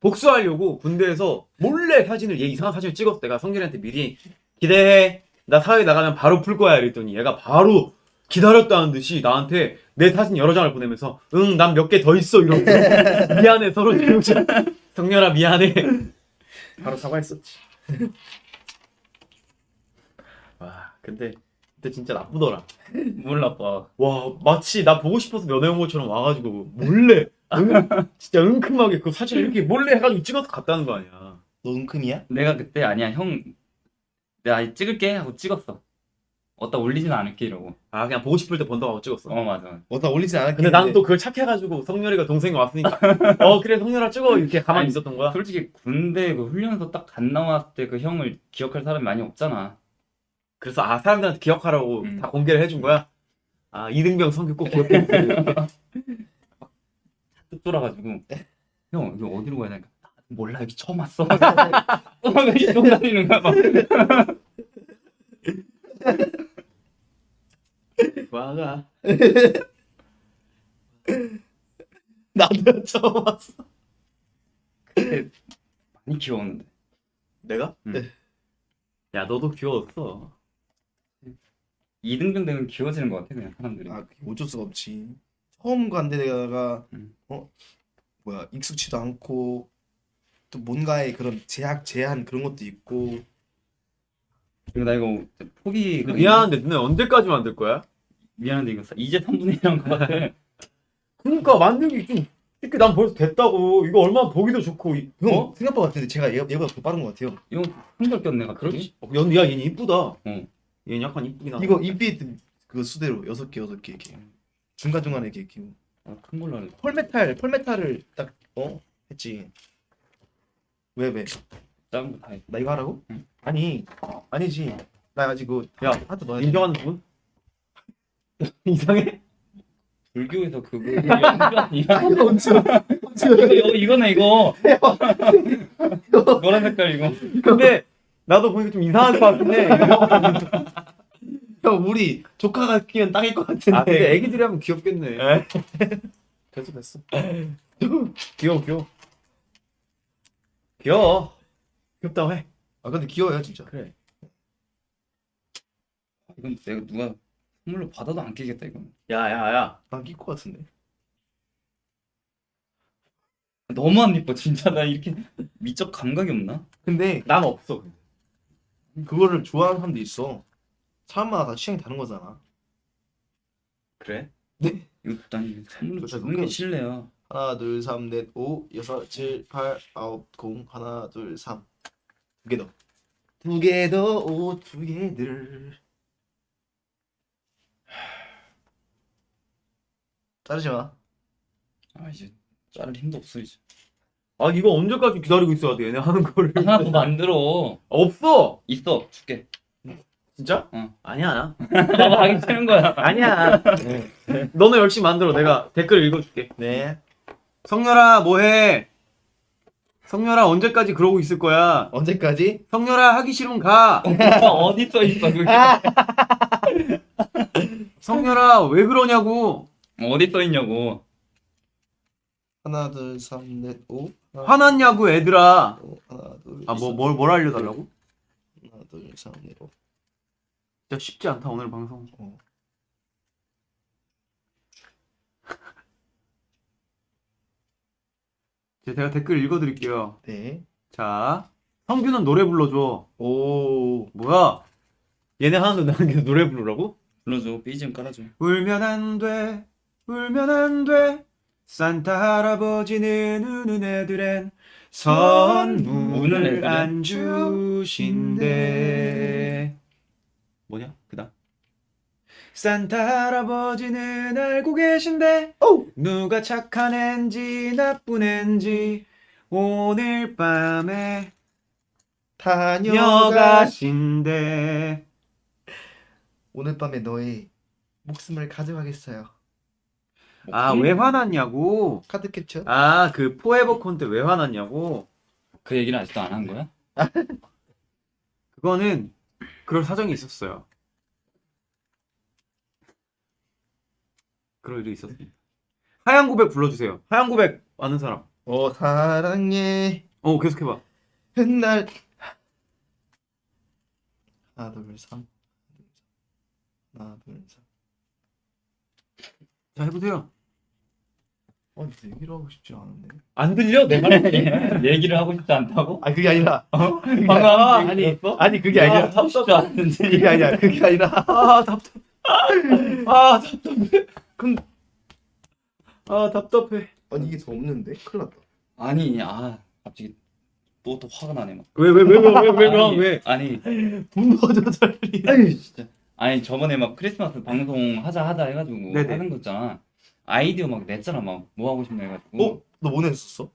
복수하려고 군대에서 몰래 사진을 얘 이상한 사진을 찍었어 내가 성길이한테 미리 기대해 나 사회 나가면 바로 풀 거야 이랬더니 얘가 바로 기다렸다는 듯이 나한테 내 사진 여러 장을 보내면서 응 난 몇 개 더 있어 이러고 미안해 서로 지우자 성렬아 미안해. 바로 사과했었지. 와 근데 그때 진짜 나쁘더라 몰라, 봐. 와 마치 나 보고 싶어서 면회 온 것처럼 와가지고 몰래 응, 진짜 은큼하게 그 사진 이렇게 몰래 해가지고 찍어서 갔다는 거 아니야 너 은큼이야? 내가 그때 아니야, 형. 내가 찍을게 하고 찍었어. 어디다 올리진 않을게 이러고. 아 그냥 보고 싶을 때 본다고 하고 찍었어 어, 맞아. 어나 올리진 않았겠는데 근데 나는 또 그걸 착해가지고 성렬이가 동생이 왔으니까 어 그래 성렬아 찍어 이렇게 가만히 아니, 있었던 거야 솔직히 군대 그 훈련소 딱간 나왔을 때 그 형을 기억할 사람이 많이 없잖아. 그래서 아 사람들한테 기억하라고 음. 다 공개를 해준 거야 아 이등병 성규 꼭 기억해 주세요 뚝 돌아가지고 형 여기 어디로 가야 되니까 나 몰라 여기 처음 왔어. 막 이쪽 다니는 거야 막. 와가 나도 처음 왔어 많이 귀여웠는데. 내가? 음. 야 너도 귀여웠어 이등병 되면 귀여워지는 것 같아 그냥 사람들이. 아 그게 어쩔 수가 없지 처음 간 데다가 음. 어 뭐야 익숙치도 않고 또 뭔가의 그런 제약 제한 그런 것도 있고 그리고 나 이거 포기 근데 미안한데 너네 언제까지 만들 거야? 미안한데 이거 이제 3분의 1한 것 같아. 그러니까 만들기 좀 이렇게 난 벌써 됐다고 이거 얼마나 보기도 좋고 이- 형 어? 생각보다 같은데 제가 얘, 얘보다 더 빠른 것 같아요 이거 한결 꼈네 갑자기. 그렇지 어, 야, 야 얘는 이쁘다 응. 얘는 약간 이쁘긴 하다 이거 인피니트 그 수대로 여섯 개 여섯 개 이렇게 중간 중간에 이렇게 끼고 아, 큰 걸로 하네. 펄메탈 펄메탈을 딱어 했지 왜 왜? 작은 거다 해. 나 이거 하라고? 응. 아니 아니지. 나 아직 그거 야, 하도 넣어야 인정하는 분? 이상해? 불교에서 그거 이거 이거 언제? 이거 이거네 이거 노란 색깔 이거 근데 나도 보니까 좀 이상할 것 해. 형 우리 조카가 끼면 딱일 것 같은데. 아, 근데 애기들이 하면 귀엽겠네. 에? 됐어, 됐어. 귀여워, 귀여워. 귀여워. 귀엽다고 해. 아 근데 귀여워요 진짜. 그래. 이건 내가 누가 선물로 받아도 안 끼겠다 이건 야, 야, 야. 난낄 것 같은데. 너무 안 이뻐 진짜 나 이렇게 미적 감각이 없나? 근데 난 없어. 그거를 좋아하는 사람도 있어. 사람마다 다 취향이 다른 거잖아. 그래? 선물로 진짜 주는 게 실례야 하나 둘삼넷오 여섯 칠 팔 아홉 공 하나 둘 삼. 두개 더. 두 개 더 오 두 개들. 자르지 마. 아 이제 자를 힘도 없어 이제 아, 이거 언제까지 기다리고 있어야 돼, 얘네 하는 거를. 하나 더 만들어 없어! 있어 줄게 진짜? 응. 아니야. 너가 하기 싫은 거야 아니야. 너는 열심히 만들어. 내가 댓글 읽어줄게. 네. 성렬아, 뭐해? 성렬아, 언제까지 그러고 있을 거야? 언제까지? 성렬아, 하기 싫으면 가. 오빠 어디 써 있어 그게 성렬아, 왜 그러냐고. 어디 써 있냐고 하나 둘삼넷 오. 하나, 화났냐고, 애들아. 하나. 아, 뭐, 셋, 뭘, 뭘 알려달라고? 하나 둘삼넷 오. 진짜 쉽지 않다, 오늘 방송. 어. 이제 제가 댓글 읽어드릴게요. 네. 자, 성규는 노래 불러줘. 오. 뭐야? 얘네 하나도 나한테 노래 부르라고? 불러줘 BGM 깔아줘 울면 안 돼, 울면 안 돼. 산타 할아버지는 우는 애들엔 선물을? 안 주신대. 뭐냐? 그다음. 산타 할아버지는 알고 계신데 오. 누가 착한 앤지 나쁜 앤지 오늘 밤에 다녀가. 다녀가신대. 오늘 밤에 너의 목숨을 가져가겠어요. 아, 왜 화났냐고? 카드 캡처. 아, 그 포에버콘 때왜 화났냐고? 그 얘기는 아직도 안 한 거야? 그거는 그럴 사정이 있었어요. 그럴 일이 있었습니다. 하얀 고백 불러주세요. 하얀 고백 아는 사람. 어 사랑해 어, 계속해봐. 훗날 하나 둘 삼 하나 둘 삼 자, 해보세요. 어 얘기를 하고 싶지 않은데 안 들려? 내 말? 얘기를 하고 싶지 않다고? 아 그게 아니라 방금 아, 아니 아니, 아니 그게 아니라 하고 싶지 않은데 그게 아니야 그게 아니라 아, 답답. 아, 답답해. 그럼 아, 답답해. 아니 이게 더 없는데 큰일 났다 아니 아 갑자기 또 또 화가 나네 막 왜, 왜, 왜, 왜, 왜, 왜, 아니, 왜? 아니 분노 조절이 아니 진짜 아니 저번에 막 크리스마스 방송 하자 하자 해가지고 네네. 하는 거 있잖아 아이디어 막 냈잖아 막 뭐 하고 싶냐 해가지고 어? 너 뭐 냈었어?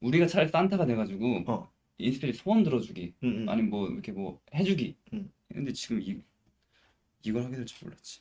우리가 차라리 산타가 돼가지고 어. 인스피리 소원 들어주기 응, 응. 아니 뭐 이렇게 뭐 해주기 응. 근데 지금 이 이걸 하게 될 줄 몰랐지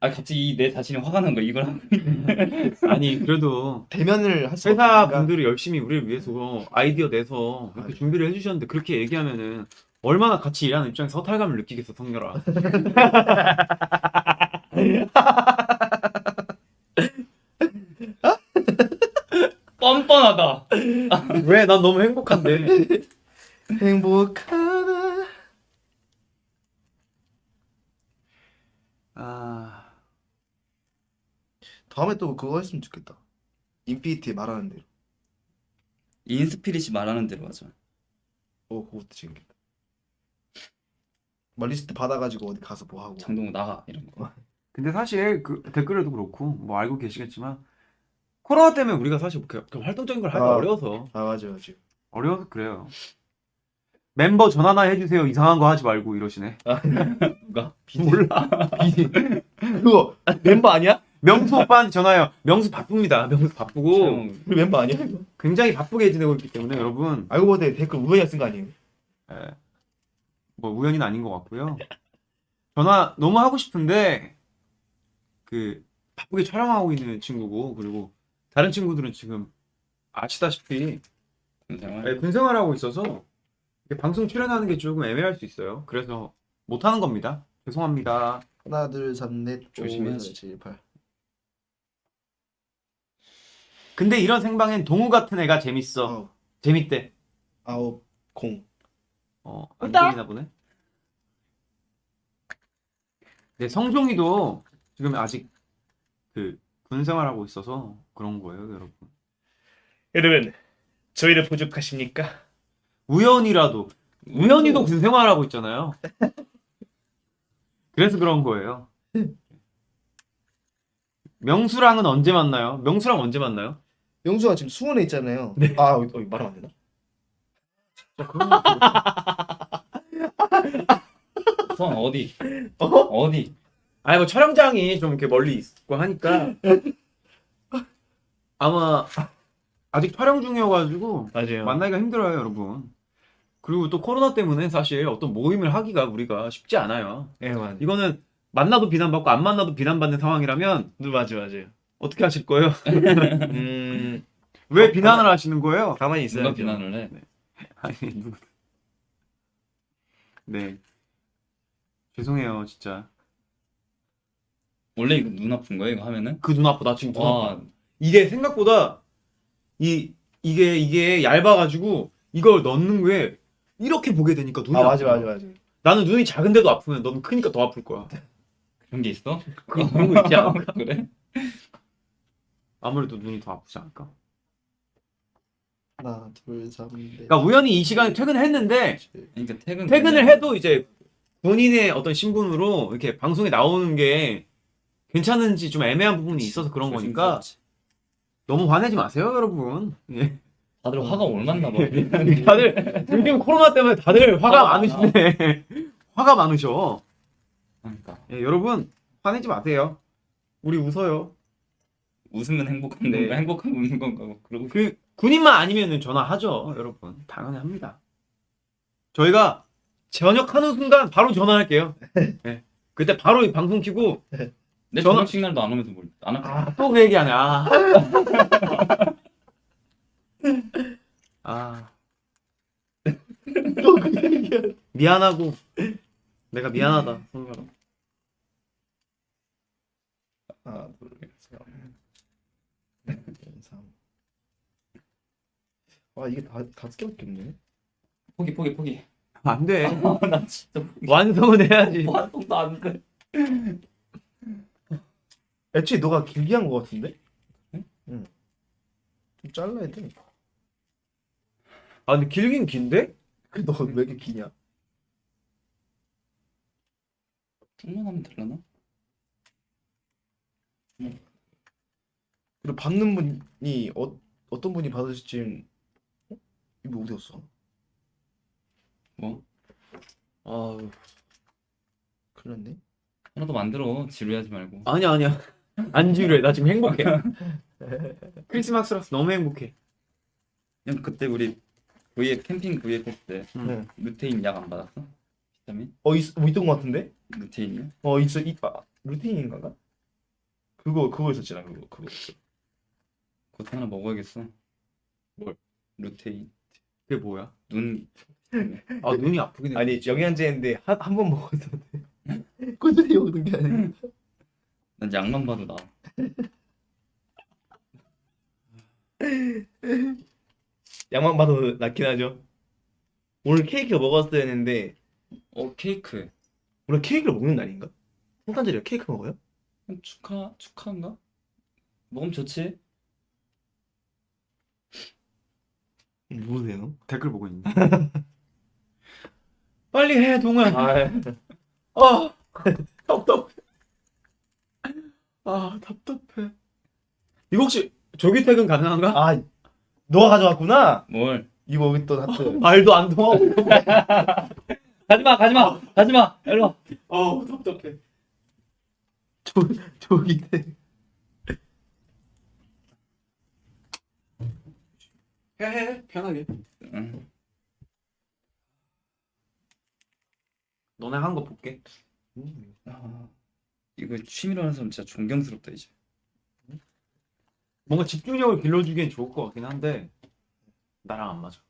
아 갑자기 이 내 자신이 화가 난 거야 이걸 하고 아니, 그래도 대면을 할수 회사 없으니까 분들이 열심히 우리를 위해서 아이디어 내서 이렇게 아, 준비를 해주셨는데 그렇게 얘기하면은 얼마나 같이 일하는 입장에서 허탈감을 느끼겠어 성렬아 뻔뻔하다. 왜? 난 너무 행복한데. 행복하다. 아. 다음에 또 그거 했으면 좋겠다. 인스피릿이 말하는 대로. 인스피릿이 말하는 대로 하자. 어 그것도 재밌겠다. 막 리스트 받아가지고 어디 가서 뭐 하고. 장동우 나가 이런 거 근데 사실 그 댓글에도 그렇고 뭐 알고 계시겠지만 코로나 때문에 우리가 사실 그, 그 활동적인 걸 하기가 아. 어려워서 아 맞아 맞아 어려워서 그래요 멤버 전화나 해주세요 이상한 거 하지 말고 이러시네 누가? 몰라 그거 멤버 아니야? 명수 오빠한테 전화해요. 명수 바쁩니다. 명수 바쁘고. 우리 멤버 아니야? 이거? 굉장히 바쁘게 지내고 있기 때문에 여러분 알고 보니 댓글 우연히 쓴 거 아니에요? 에, 뭐 우연히는 아닌 것 같고요. 전화 너무 하고 싶은데 그 바쁘게 촬영하고 있는 친구고 그리고 다른 친구들은 지금 아시다시피 군생활. 네, 군 생활 하고 있어서 방송 출연하는 게 조금 애매할 수 있어요. 그래서 못 하는 겁니다. 죄송합니다. 하나 둘셋넷 조심해야지. 7, 8 근데 이런 생방엔 동우 같은 애가 재밌어. 어. 재밌대. 아홉 공 어, 안 들리나 보네. 네, 성종이도 지금 아직 그 군 생활하고 있어서 그런 거예요, 여러분. 여러분 저희를 보직하십니까? 우연이라도 우연히도 군 생활하고 있잖아요. 그래서 그런 거예요. 명수랑은 언제 만나요? 명수랑 언제 만나요? 영수가 지금 수원에 있잖아요 아 어, 어, 말하면 안 되나? 선 어디? 어? 어디? 아니 뭐 촬영장이 좀 이렇게 멀리 있고 하니까 아마 아직 촬영 중이어가지고 맞아요 만나기가 힘들어요, 여러분. 그리고 또 코로나 때문에 사실 어떤 모임을 하기가 우리가 쉽지 않아요. 예 맞아 이거는 만나도 비난받고 안 만나도 비난받는 상황이라면 맞아 맞아요 어떻게 하실 거예요? 음 왜 어, 비난을 하시는 거예요? 가만히 누가 있어야죠 비난을 해? 아니 누구? 네. 죄송해요, 진짜. 원래 이거 눈 아픈 거야 이거 하면은? 그 눈 아파, 나 지금 눈 아파. 와 이게 생각보다 이 이게 이게 얇아가지고 이걸 넣는 게 이렇게 보게 되니까 눈이 아 맞아 아픈 맞아 거야. 맞아 나는 눈이 작은데도 아프면 넌 크니까 더 아플 거야. 그런 게 있어? 그런 그런 거 있지 않을까? 그래? 아무래도 눈이 더 아프지 않을까? 하나 둘셋넷 그러니까 우연히 이 시간에 퇴근했는데 그러니까 퇴근 퇴근을 해도 이제 본인의 어떤 신분으로 이렇게 방송에 나오는 게 괜찮은지 좀 애매한 부분이 있어서 그런 거니까 너무 화내지 마세요, 여러분. 예. 다들 화가 올맞나 봐. 다들 요즘 코로나 때문에 다들 화가 아, 많으시네. 화가 많으셔. 그러니까 예, 여러분 화내지 마세요. 우리 웃어요. 웃으면 행복한 네. 건가 행복한 웃는 건가 뭐 그러고 그 군인만 아니면은 전화하죠, 여러분. 당연히 합니다. 저희가 전역하는 순간 바로 전화할게요. 예. 그때 바로 이 방송 키고 내 전화- 저녁 시간도 안 오면서 뭘 안 할까? 아, 또 그 얘기하네. 아. 아. 미안하고 내가 미안하다. 성별아. 하나 둘셋 아 이게 다 다섯 개밖에 없네 포기 포기 포기. 안 돼. 나 진짜 포기. 완성은 해야지. 완성도 안 돼. 애초에 너가 길게 한 거 같은데? 응? 응. 좀 잘라야 돼. 아, 근데 길긴 긴데? 너왜 이렇게 기냐? 좀만 하면 되려나? 그리고 받는 분이 어, 어떤 분이 받으실지 어? 이거 어디 갔어? 뭐 아 큰일 났네. 하나 더 만들어 지루해하지 말고. 아니야, 아니야. 안 지루해. 나 지금 행복해. 크리스마스라서 너무 행복해. 그냥 그때 우리 V앱 캠핑 V앱 했을 때 음. 네. 루테인 약 안 받았어? 비타민? 어 있, 뭐 있던 거 같은데? 루테인이요? 어 있어 이 아, 루틴인가가? 그거 그거 있었잖아 그거 그거. 그것도 하나 먹어야겠어. 뭘? 루테인. 그게 뭐야? 눈 아, 눈이 아프긴 해. 아니 영양제인데 한 한번 돼. 꾸준히 먹는 게 아니야. 난 약만 봐도 나. 양만 봐도 낫긴 하죠. 오늘 케이크 먹었어야 했는데 어 케이크. 오늘 케이크를 먹는 날인가? 성탄절에 케이크 먹어요? 축하 축하인가? 먹으면 좋지. 모르세요? 댓글 보고 있네. 빨리 해, 동아. 아 아, 답답해. 아 답답해 이거 혹시 조기 퇴근 가능한가? 아 너가 가져왔구나? 뭘? 이거 여기 또 하트 어, 말도 안 통하고 가지마 가지마 가지마 일로 어 답답해 조, 조기 퇴근 해해 편하게 응. 너네 한 거 볼게 음. 아. 이거 취미로 하는 사람 진짜 존경스럽다 이제. 뭔가 집중력을 길러주기엔 좋을 것 같긴 한데 나랑 안 맞아.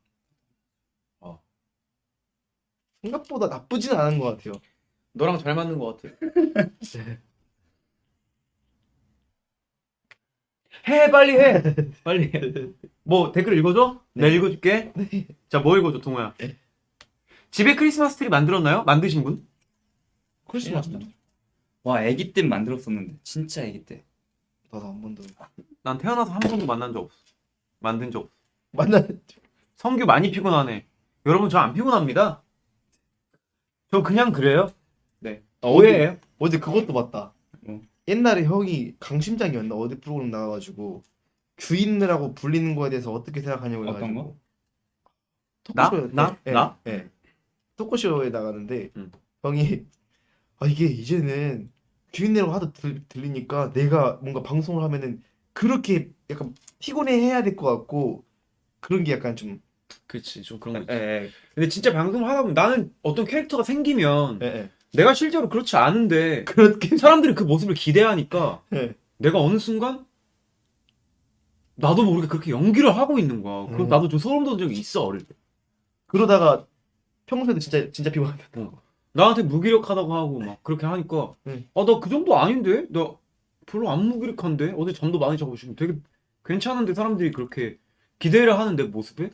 생각보다 나쁘진 않은 것 같아요. 너랑 잘 맞는 것 같아. 해 빨리 해 빨리 해. 뭐 댓글 읽어줘? 내가 읽어줄게. 자뭐 읽어줘 동우야. 집에 크리스마스 트리 만들었나요? 만드신 분? 크리스마스 와 아기 때 만들었었는데 진짜 아기 때. 나도 한 번도 난 태어나서 한 번도 만난 적 없어. 만든 적 없어. 만나 성규 많이 피곤하네. 여러분 저 안 피곤합니다. 저 그냥 그래요. 네. 오해예요. 어제 그것도 봤다. 뭐? 옛날에 형이 강심장이었나 어디 프로그램 나와가지고 주인이라고 불리는 거에 대해서 어떻게 생각하냐고 어떤 해가지고 거? 나? 토크쇼에 나? 예, 나? 예. 토크쇼에 나가는데 음. 형이 아 이게 이제는 주인이라고 하도 들, 들리니까 내가 뭔가 방송을 하면은 그렇게 약간 피곤해 해야 될 것 같고 그런 게 약간 좀 그렇지 좀 그런 예, 예, 근데 진짜 방송을 하다 보면 나는 어떤 캐릭터가 생기면 예, 예. 내가 실제로 그렇지 않은데 그렇게 사람들이 그 모습을 기대하니까 예. 내가 어느 순간 나도 모르게 그렇게 연기를 하고 있는 거야. 그럼 음. 나도 좀 소름 돋은 적이 있어 어릴 때. 그러다가 평소에도 진짜 진짜 피곤하다. 나한테 무기력하다고 하고 막 그렇게 하니까 응. 아나 그 정도 아닌데 나 별로 안 무기력한데 어제 잠도 많이 자고 지금 되게 괜찮은데 사람들이 그렇게 기대를 하는 내 모습에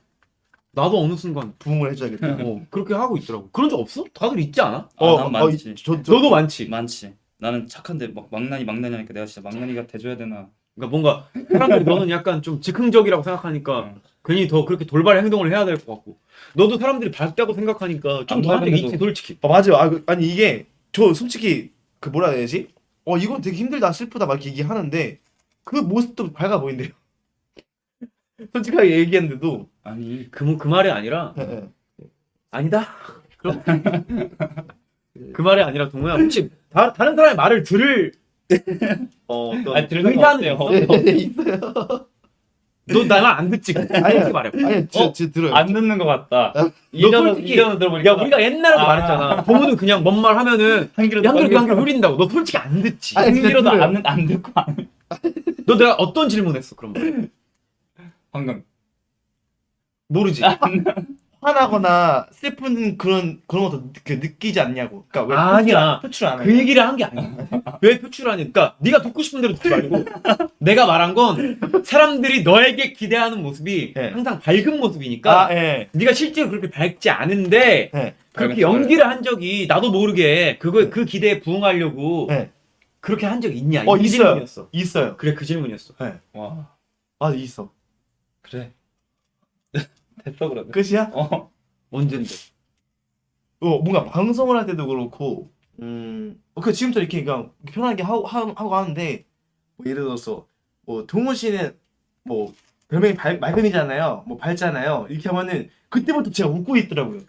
나도 어느 순간 부응을 해줘야겠다. 어, 그렇게 하고 있더라고. 그런 적 없어? 다들 있지 않아? 아, 난 많지. 저, 저, 너도 많지. 많지. 나는 착한데 막 망나니 망나니 하니까 내가 진짜 망나니가 돼줘야 되나. 그러니까 뭔가 사람들이 너는 약간 좀 즉흥적이라고 생각하니까 응. 괜히 더 그렇게 돌발 행동을 해야 될 것 같고 너도 사람들이 밝다고 생각하니까 좀안더할때 밝은데도- 있지 솔직히 아, 맞아요. 아, 그- 아니 이게 저 솔직히 그 뭐라 해야 되지? 어 이건 되게 힘들다 슬프다 막 이렇게 얘기하는데 그 모습도 밝아 보인대요. 솔직하게 얘기했는데도 아니 그, 그 말이 아니라 예, 예. 아니다 그럼 그 말이 아니라 동호야 혹시 다, 다른 사람의 말을 들을 어, 어떤 아니, 들을 의사는 없대요. 있어? 예, 있어요. 너나 말안 듣지? 솔직히 말해? 아니 진짜 어? 진짜 들어요. 안 듣는 것 같다. 아, 이전은 솔직히- 이전은 들어보니까 야 우리가 옛날에도 아. 말했잖아. 동호는 그냥 뭔 말 하면은 한 귀로 한 귀로 한 귀로 흐린다고. 너 솔직히 안 듣지? 아니, 한 진짜 귀로도 들어요. 안, 안 듣고 안 너 내가 어떤 질문했어 그럼 말 방금. 모르지 화나거나 슬픈 그런 그런 것도 느, 그 느끼지 않냐고. 그러니까 왜 아니야. 표출 안그 하냐? 얘기를 한 게 아니야. 왜 표출하니? 그러니까 네가 듣고 싶은 대로 듣지 말고 내가 말한 건 사람들이 너에게 기대하는 모습이 네. 항상 밝은 모습이니까 아 예. 네가 실제로 그렇게 밝지 않은데 예. 그렇게 연기를 한 적이 나도 모르게 그거 그 기대에 부응하려고 네. 그렇게 한 적이 있냐? 어, 이 있어요. 질문이었어. 있어요. 그래 그 질문이었어. 와아 있어. 그래 됐어 그러면. 끝이야? 어 언젠데? 어 뭔가 방송을 할 때도 그렇고 음, 어, 그 지금부터 이렇게 그냥 편하게 하고 하, 하고 하는데 뭐 예를 들어서 뭐 동훈 씨는 뭐 별명이 발, 맑음이잖아요. 뭐 밝잖아요. 이렇게 하면은 그때부터 제가 웃고 있더라고요.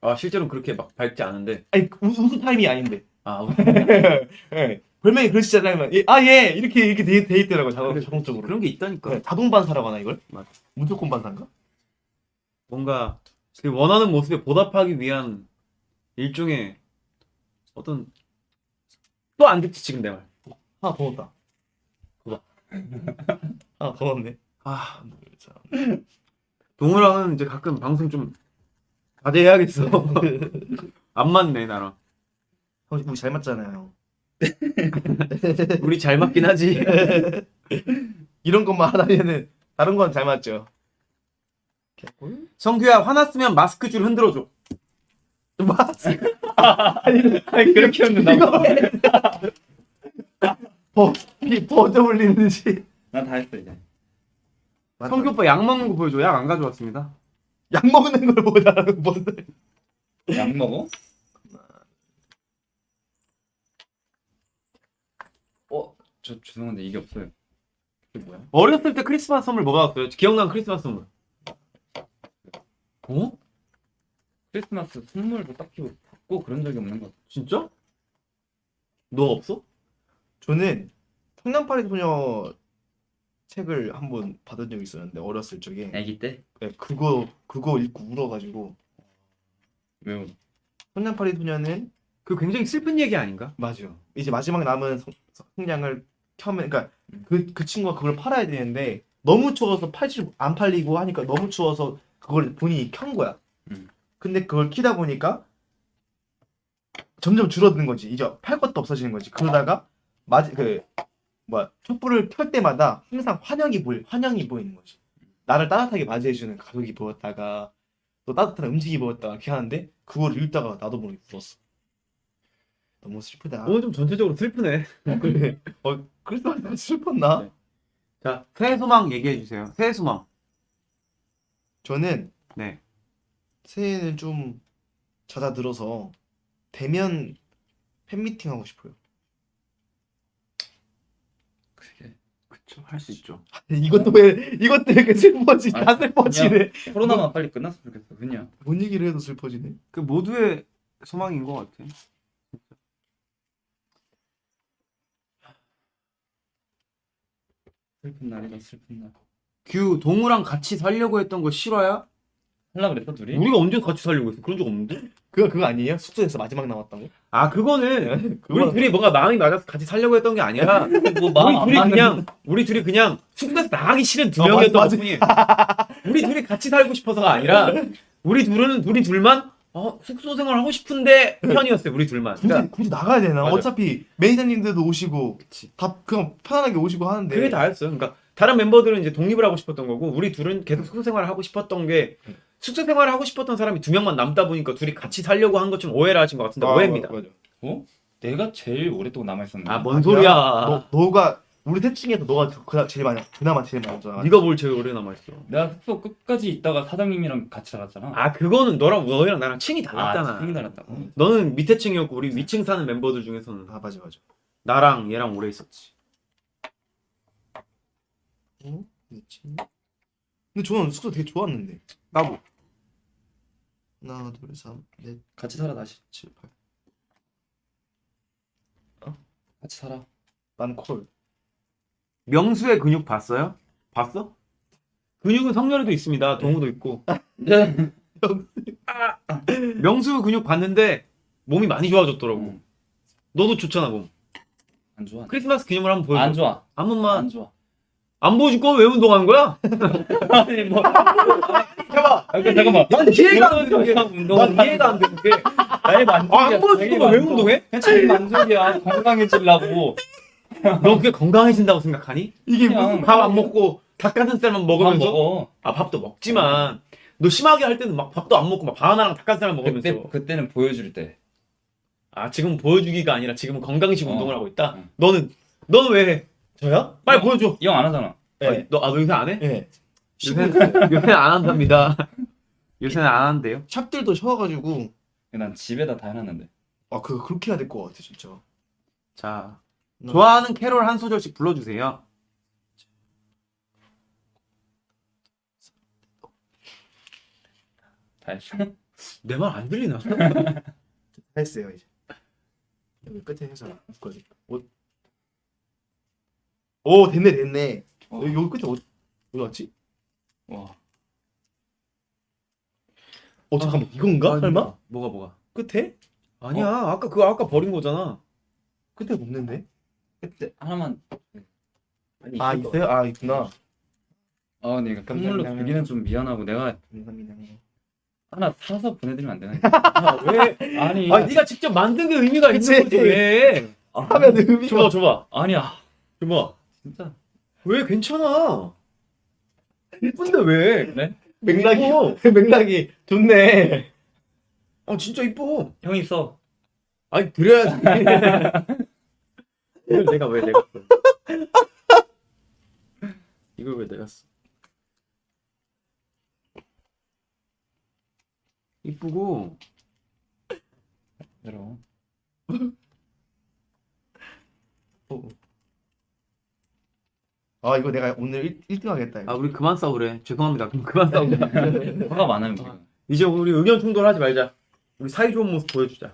아 실제로 그렇게 막 밝지 않은데. 아니 웃, 웃을 타임이 아닌데. 아 예. 별명이 그러시잖아요. 예, 아 예. 이렇게 이렇게 돼, 돼 있더라고요. 자동, 자동적으로. 그런 게 있다니까. 네, 자동 반사라고 하나 이걸? 맞아. 무조건 반사인가? 뭔가 그 원하는 모습에 보답하기 위한 일종의 어떤 또 안 듣지 지금 내 말. 하나 더 넣었다. 그거. 하나 더 넣었네. 아 동우랑은 이제 가끔 방송 좀 자제해야겠어. 안 맞네 나랑. 형, 우리 잘 맞잖아요. 우리 잘 맞긴 하지. 이런 것만 하다면은 다른 건 잘 맞죠. 성규야 화났으면 마스크 줄 흔들어줘. 아니, 아니 그렇게 웃는다고? 버, 비 버져 올리는지. 난다 했어 이제. 성규 오빠 약 먹는 거 보여줘. 약 안 가져왔습니다. 약 먹는 걸 보다는 뭔? 약 먹어? 어, 저 죄송한데 이게 없어요. 이게 뭐야? 어렸을 때 크리스마스 선물 뭐 받았어요? 기억나는 크리스마스 선물. 어? 크리스마스 선물도 딱히 받고 그런 적이 없는 것 같아. 진짜? 너 없어? 저는 성냥팔이 소녀 책을 한 번 받은 적이 있었는데 어렸을 적에 아기 때 네, 그거 그거 읽고 울어가지고 왜요? 소년파리 소년은 그 굉장히 슬픈 얘기 아닌가? 맞아요. 이제 마지막 남은 성- 성량을 켜면 그러니까 그 그 친구가 그걸 팔아야 되는데 너무 추워서 팔지 안 팔리고 하니까 너무 추워서 그걸 본인이 켠 거야. 음. 근데 그걸 키다 보니까 점점 줄어드는 거지. 이제 팔 것도 없어지는 거지. 그러다가 마지 그 뭐야 촛불을 켤 때마다 항상 환영이 보이 환영이 보이는 거지. 나를 따뜻하게 맞이해주는 가족이 보였다가 또 따뜻한 음식이 보였다가 이렇게 하는데 그걸 읽다가 나도 모르게 울었어. 너무 슬프다. 오늘 좀 전체적으로 슬프네. 그래. 어, 그래서 슬펐나? 네. 자, 새해 소망 얘기해 주세요. 새해 소망. 저는 네. 새해는 좀 잦아들어서 대면 팬미팅 하고 싶어요. 그게 그쵸, 할 수 있죠. 이것도 왜 이것도 왜 이렇게 슬퍼지? 다 아니, 슬퍼지네. 코로나만 빨리 끝났으면 좋겠어. 그냥 뭔 얘기를 해도 슬퍼지네. 그 모두의 소망인 것 같아. 슬픈 날이다 슬픈 날. 규 동우랑 같이 살려고 했던 거 실화야? 할라 그랬어 둘이? 우리가 언제 같이 살려고 했어? 그런 적 없는데? 그거 그거 아니에요? 숙소에서 마지막 나왔던 거? 아, 그거는 우리 그거 둘이 뭔가 마음이 맞아서 같이 살려고 했던 게 아니라 뭐 마음 안 우리 둘이 맞는 그냥 우리 둘이 그냥 숙소에서 나가기 싫은 두 어, 명이었던 맞아, 것뿐이에요. 우리 둘이 같이 살고 싶어서가 아니라 우리 둘은 우리 둘만 어, 숙소 생활 하고 싶은데 편이었어요. 우리 둘만. 굳이 그러니까 굳이 나가야 되나? 맞아. 어차피 매니저님들도 오시고 그치. 다 그냥 편안하게 오시고 하는데 그게 다였어요. 그러니까 다른 멤버들은 이제 독립을 하고 싶었던 거고 우리 둘은 계속 숙소 생활을 하고 싶었던 게 숙소 생활을 하고 싶었던 사람이 두 명만 남다 보니까 둘이 같이 살려고 한것좀 오해를 하신 것 같은데 아, 오해입니다. 맞아. 어? 내가 제일 오랫동안 남아 있었는데. 아, 뭔? 소리야. 너 너가 우리 셋 중에서 너가 그나 제일 많이 그나마 제일 많았잖아. 네가 뭘 제일 오래 남아 있어? 내가 숙소 끝까지 있다가 사장님이랑 같이 살았잖아. 아, 그거는 너랑 너희랑 나랑 층이 달랐잖아. 생이 달았다고. 너는 밑에 층이었고 우리 위층 사는 멤버들 중에서는 아 맞아 맞아. 나랑 얘랑 오래 있었지. 어? 그렇지. 근데 저는 숙소 되게 좋았는데. 나도. 하나 둘셋넷 같이 살아 다시. 칠 팔. 같이 살아. 난 콜. 명수의 근육 봤어요? 봤어? 근육은 성렬이도 있습니다. 동우도 있고. 네. 명수 근육 봤는데 몸이 많이 좋아졌더라고. 음, 너도 좋잖아 몸. 안 좋아. 크리스마스 기념으로 한번 보여줘. 안 좋아. 한 번만. 안 좋아. 안 보여줄 거면 왜 운동하는 거야? 아니 뭐. 해봐. 아, 그, 잠깐만. 난 이해가 안 되는 게. 운동. 난 이해가 안 되는 게. 나의 만족이야. 아, 안 보여줄 거면 왜 운동해? 그냥 자기 만족이야. 건강해지려고. 너 그게 건강해진다고 생각하니? 이게 무슨 밥 안 먹고 닭가슴살만 밥 먹으면서? 먹어. 아 밥도 먹지만 너 심하게 할 때는 막 밥도 안 먹고 막 바나나랑 닭가슴살만 먹으면서 그때 그때 는 보여줄 때. 아 지금 보여주기가 아니라 지금은 건강식 어. 운동을 하고 있다. 응. 너는 너는 왜 해? 저요? 빨리 어. 보여줘. 이 형 안 하잖아. 네. 너, 아, 너 요새 안 해? 예. 요새는, 요새는 안 한답니다. 요새는 안 하는데요. 샵들도 쉬어가지고 난 집에다 다 해놨는데. 아 그거 그렇게 해야 될 것 같아 진짜. 자, 나- 좋아하는 캐롤 한 소절씩 불러주세요. 다 했어. 내 말 안 들리나? 했어요 이제. 여기 끝에 해서 묶어야 오, 오 됐네 됐네. 어. 여기, 여기 끝에 어디 어디 갔지? 와. 어 잠깐만 이건가? 설마? 뭐가 뭐가? 끝에? 아니야, 아까 그거 아까 버린 거잖아. 끝에 없는데? 그때 하나만. 아니, 아 이거. 있어요? 아 있구나. 아, 근데 이거 선물로 감사합니다. 주기는 좀 미안하고 내가 감사합니다. 하나 사서 보내드리면 안 되나? 아, 왜? 아니. 아, 네가 직접 만든 게 의미가 그치. 있는 거지 왜? 하면 의미가 줘봐, 줘봐, 아니야. 줘봐. 진짜. 왜 괜찮아? 이쁜데 왜? 네? 맥락이 이뻐. 맥락이 좋네. 아 진짜 이뻐. 형이 써. 아니 그래야지. 이걸 내가 왜 내가 써? 이걸 왜 내가 써? 이쁘고 여러분. 아 이거 내가 오늘 1, 등 하겠다. 이거. 아 우리 그만 싸우래. 죄송합니다. 그럼 그만 싸우자. 화가 많아요, 지금. 이제 우리 의견 충돌하지 말자. 우리 사이 좋은 모습 보여주자.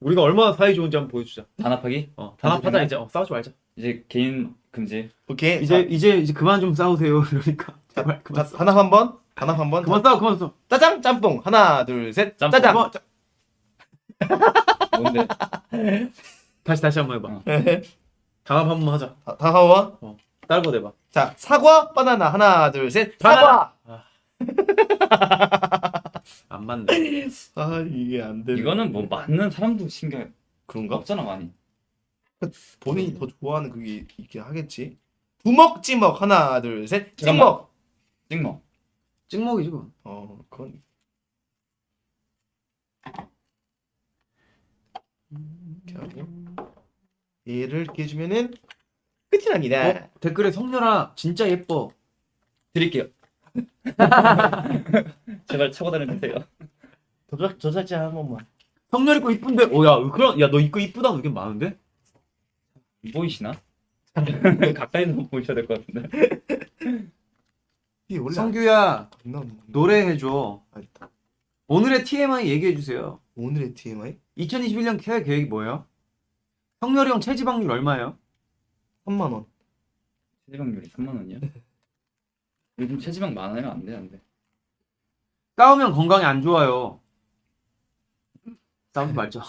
우리가 얼마나 사이 좋은지 한번 보여주자. 단합하기? 어 단합하자 이제. 어 싸우지 말자. 이제 개인 금지. 오케이. 이제 이제 이제 그만 좀 싸우세요. 그러니까 제발 자, 그만 자, 싸. 단합 한 번. 단합 한 번. 그만 싸워 그만 싸워. 짜장 짬뽕 하나 둘 셋. 짬뽕. 짜장. 그만, 자, 뭔데? 다시 다시 한 번 해봐. 어. 단합 한 번 하자. 다- 단합 한 번. 딸거 대봐. 자 사과 바나나 하나 둘 셋. 바나나. 사과. 안 맞네. 아 이게 안 돼. 이거는 뭐 맞는 사람도 신경 그런가? 없잖아 많이. 본인이 더 좋아하는 그게 있긴 하겠지. 부먹 찌먹 하나 둘 셋. 찌먹. 찍먹. 찍먹이지 그건. 어 그건. 이렇게 하고 얘를 이렇게 해주면은 끝이 납니다. 어? 댓글에 성렬아 진짜 예뻐. 드릴게요. 제발 차고 다녀주세요. 저작 저작자 한 번만. 성렬이 거 이쁜데. 오야 그런 야너 이거 이쁘다는 의견 많은데? 보이시나? 가까이서 보셔야 될 것 같은데. 성규야 건가? 노래 해줘. 아. 오늘의 TMI 얘기해 주세요. 오늘의 TMI 2021년 케어 계획이 뭐예요? 성렬이 형 체지방률 얼마예요? 3만 원. 체지방률이 3만 원이야? 요즘 체지방 많아요? 안 돼, 안 돼. 싸우면 건강에 안 좋아요. 싸우지 말자.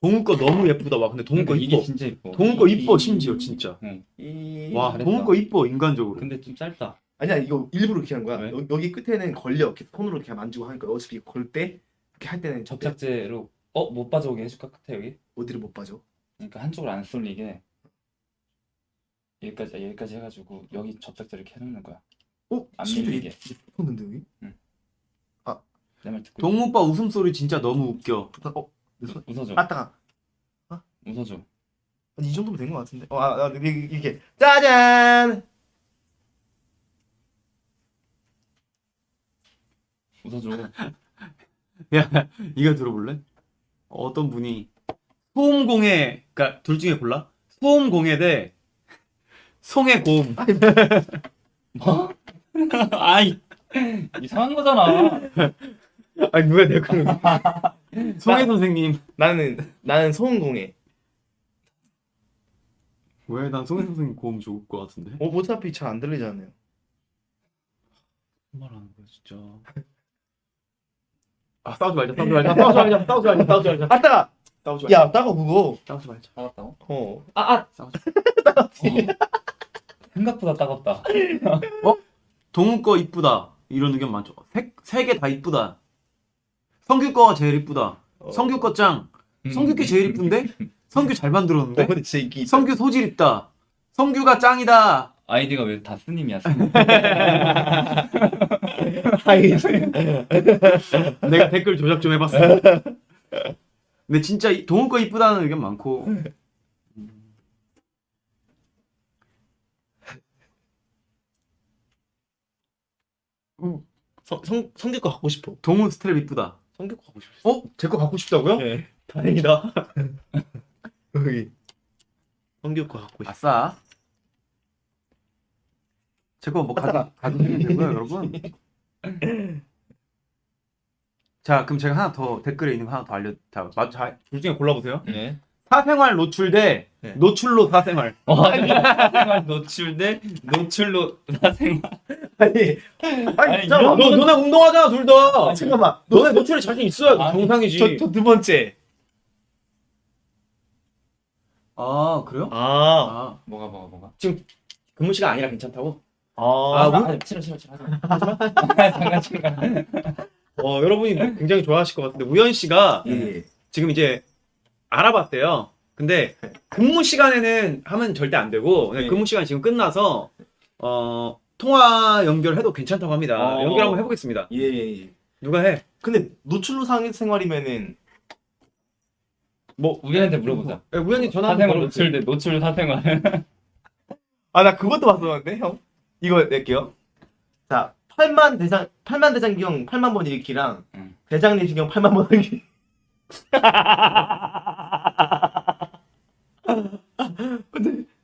동우 거 너무 예쁘다. 와 근데 동우 거 이게 이뻐. 진짜 이뻐. 동우 거 이- 이뻐 이- 심지어 진짜. 이... 와. 동우 거 이뻐 인간적으로. 근데 좀 짧다. 아니야 이거 일부러 이렇게 한 거야. 왜? 여, 여기 끝에는 걸려. 이렇게 손으로 이렇게 만지고 하니까 어차피 걸때 이렇게 할 때는 접착제로 어? 못 빠져오게 해줄까? 끝에 여기? 어디를 못 빠져. 그러니까 한쪽으로 안 쏠리게 여기까지 여기까지 해가지고 여기 접착제를 이렇게 해놓는 거야. 어? 안 진짜 밀리게. 붙었는데 여기? 내 말 듣고 동우 오빠 웃음소리 진짜 너무 웃겨. 붙었. 어? 있- 웃어줘. 아 따가. 웃어줘. 아니, 이 정도면 된 것 같은데. 어, 아, 아 이게, 이게 짜잔. 웃어줘. 야 이거 들어볼래? 어떤 분이 소음공해 그러니까 둘 중에 골라. 소음공해 대 송해곰. 뭐? 아이 이상한 거잖아. 아니 누가 내 그런 송해 선생님. 나는 나는 소음공해. 왜난 송해 선생님 고음 좋을 것 같은데? 어, 어차피 잘 안 들리잖아요. 말하는 거야 진짜. 아 싸우지 말자 싸우지 말자 싸우지 말자 싸우지 말자 싸우지 말자 아 따가. 싸우지 말자 야 따가 그거. 싸우지 말자 따갑다고? 어. 아, 아. 싸우지 생각보다 따갑다. 동우 거 이쁘다 이런 의견 많죠 세개다 이쁘다 성규 거가 제일 이쁘다 어. 성규 거짱 성규 게 제일 이쁜데 성규 잘 어, 만들었는데 이게 성규 소질 있다 성규가 짱이다 아이디가 왜 다 스님이야? 스님. 내가 댓글 조작 좀 해봤어 근데 진짜 이- 동우 거 이쁘다는 의견 많고 성, 성, 성규 거 갖고 싶어. 동우 스트랩 이쁘다 성규 거 갖고 싶어. 어? 제 거 갖고 싶다고요? 네. 다행이다 여기. 성규 거 갖고 싶어. 아싸 제거 뭐 가져 가지면 되고요 여러분 자 그럼 제가 하나 더 댓글에 있는 거 하나 더 알려 자둘 중에 골라보세요 네. 사생활 노출 대 네. 노출로 사생활 어, 사생활 노출 대 노출로 사생활. 아니, 아니, 아니, 잠깐만. 너 너네 운동하잖아 둘 다. 아, 잠깐만. 너네 노출에 자신 있어야 아니, 정상이지. 저 저 두 번째. 아 그래요? 아. 아 뭐가 뭐가 뭐가? 근무 시간 아니라 괜찮다고? 아, 아, 아, 뭐? 아, 싫어 싫어 싫어. 잠깐 잠깐. 어 여러분이 굉장히 좋아하실 것 같은데 우현 씨가 예. 지금 이제 알아봤대요. 근데 근무 시간에는 하면 절대 안 되고 네. 근무 시간 지금 끝나서 어 통화 연결해도 괜찮다고 합니다. 어. 연결 한번 해보겠습니다. 예, 예, 예. 누가 해? 근데 노출로 상 생활이면은 뭐 우연한테 물어보자. 예, 우현이 전화 한번 사생활 걸어보세요. 노출 대 노출 사생활. 아, 나 그것도 봤었는데, 형. 이거 낼게요. 자, 8만 대장 8만 대장경 8만 번 읽기랑 응. 대장 내시경 8만 번 읽기.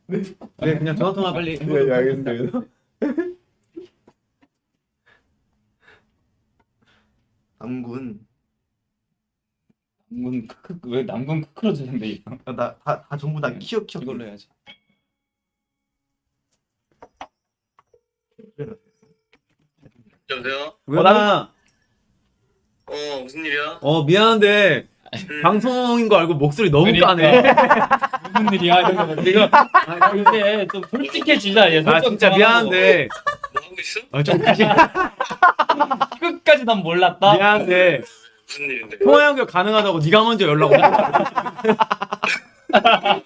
네 그냥 전화 통화 빨리. 네, 알겠습니다. 남군. 남군 크크 왜 남군 크크로 주는데 이거? 나다 다 전부 다 키어 키어. 이걸로 해야지. 여보세요? 우연아 어 무슨 일이야? 어 미안한데 음, 방송인 거 알고 목소리 너무 그러니까. 까네 무슨 일이야 이거 지금 아 근데 좀 솔직해지자 얘. 아 진짜 좀 미안한데 뭐 하고 있어? 어, 좀 다시 하고. 끝까지 난 몰랐다. 미안한데 무슨 일인데? 통화 연결 가능하다고 네가 먼저 연락 오자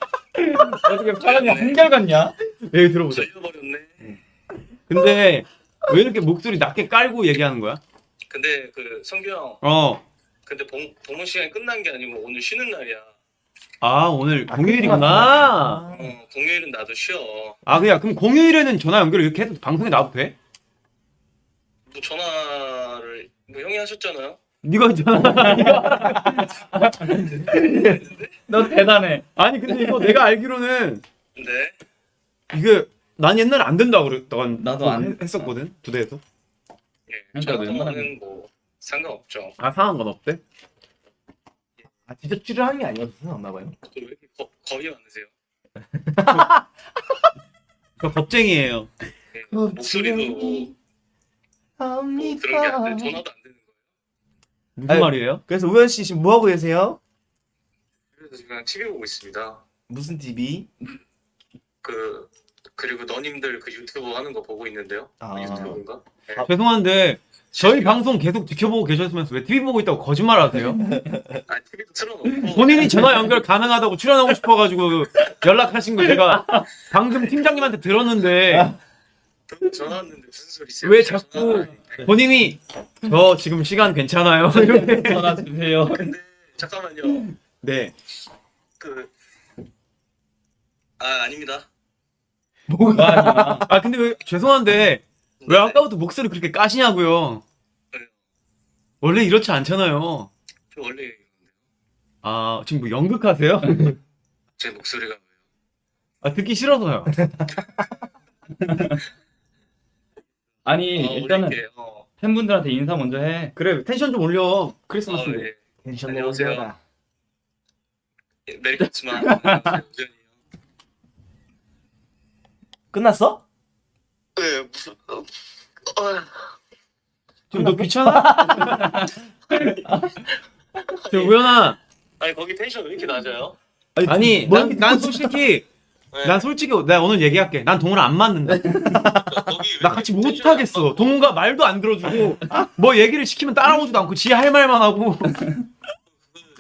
어떻게 사람이 한결 같냐? 얘기 들어보자 걸려버렸네. 근데 왜 이렇게 목소리 낮게 깔고 얘기하는 거야? 근데 그 성규 형, 어. 근데 봉, 봉헌 시간이 끝난 게 아니고 오늘 쉬는 날이야. 아 오늘 아, 공휴일이구나. 어 공휴일은 나도 쉬어. 아 그냥 그럼 공휴일에는 전화 연결 이렇게 해도 방송에 나와도 돼? 뭐 전화를 뭐 형이 하셨잖아요. 네가 전화. 너 대단해. 아니 근데 이거 내가 알기로는 근데 이게 난 옛날에 안 된다고 그랬던 나도 안- 했었거든 부대에서. 예, 그러니까 웬만하면- 통화는 뭐 상관없죠. 아 상한 건 없대? 아 진짜 출연한 게 아니었어 없나 봐요. 또왜 이렇게 거, 겁이 많으세요? 저 겁쟁이에요. 예, 목소리도 뭐, 뭐 그런 게안 돼. 전화도 안 되는 거예요. 무슨 아유. 말이에요? 그래서 우현 씨 지금 뭐 하고 계세요? 그래서 지금 그냥 TV 보고 있습니다. 무슨 TV? 그 그리고 너님들 그 유튜브 하는 거 보고 있는데요. 아. 유튜브인가? 네. 죄송한데 저희 방송 계속 지켜보고 계셨으면서 왜 TV 보고 있다고 거짓말 하세요? 아 TV도 틀어놓고 본인이 전화 연결 가능하다고 출연하고 싶어가지고 연락하신 거 제가 방금 팀장님한테 들었는데 전화 왔는데 무슨 소리세요? 왜 자꾸- 본인이 저 지금 시간 괜찮아요? 이렇게. 전화 주세요. 근데 잠깐만요. 네. 그 아 아닙니다. 뭐가 아니야. 아 근데 왜 죄송한데 왜 아까부터 목소리 그렇게 까시냐고요? 원래 이렇지 않잖아요. 저 원래 아 지금 뭐 연극하세요? 제 목소리가 왜요? 아 듣기 싫어서요. 아니 어, 일단은 올릴게요. 어, 팬분들한테 인사 먼저 해. 그래 텐션 좀 올려 어, 크리스마스인데. 예. 텐션 안녕하세요. 예, 메리 크리스마스. 끝났어? 네 무슨 어, 어, 지금 너 귀찮아? 저 우연아 아니 거기 텐션 왜 이렇게 낮아요? 아니 뭐 난, 난 솔직히 네. 난 솔직히 내가 오늘 얘기할게 난 동훈아 안 맞는다 나 같이 텐션이 못 하겠어 낮다고? 동훈가 말도 안 들어주고 뭐 얘기를 시키면 따라오지도 않고 지 할 말만 하고 그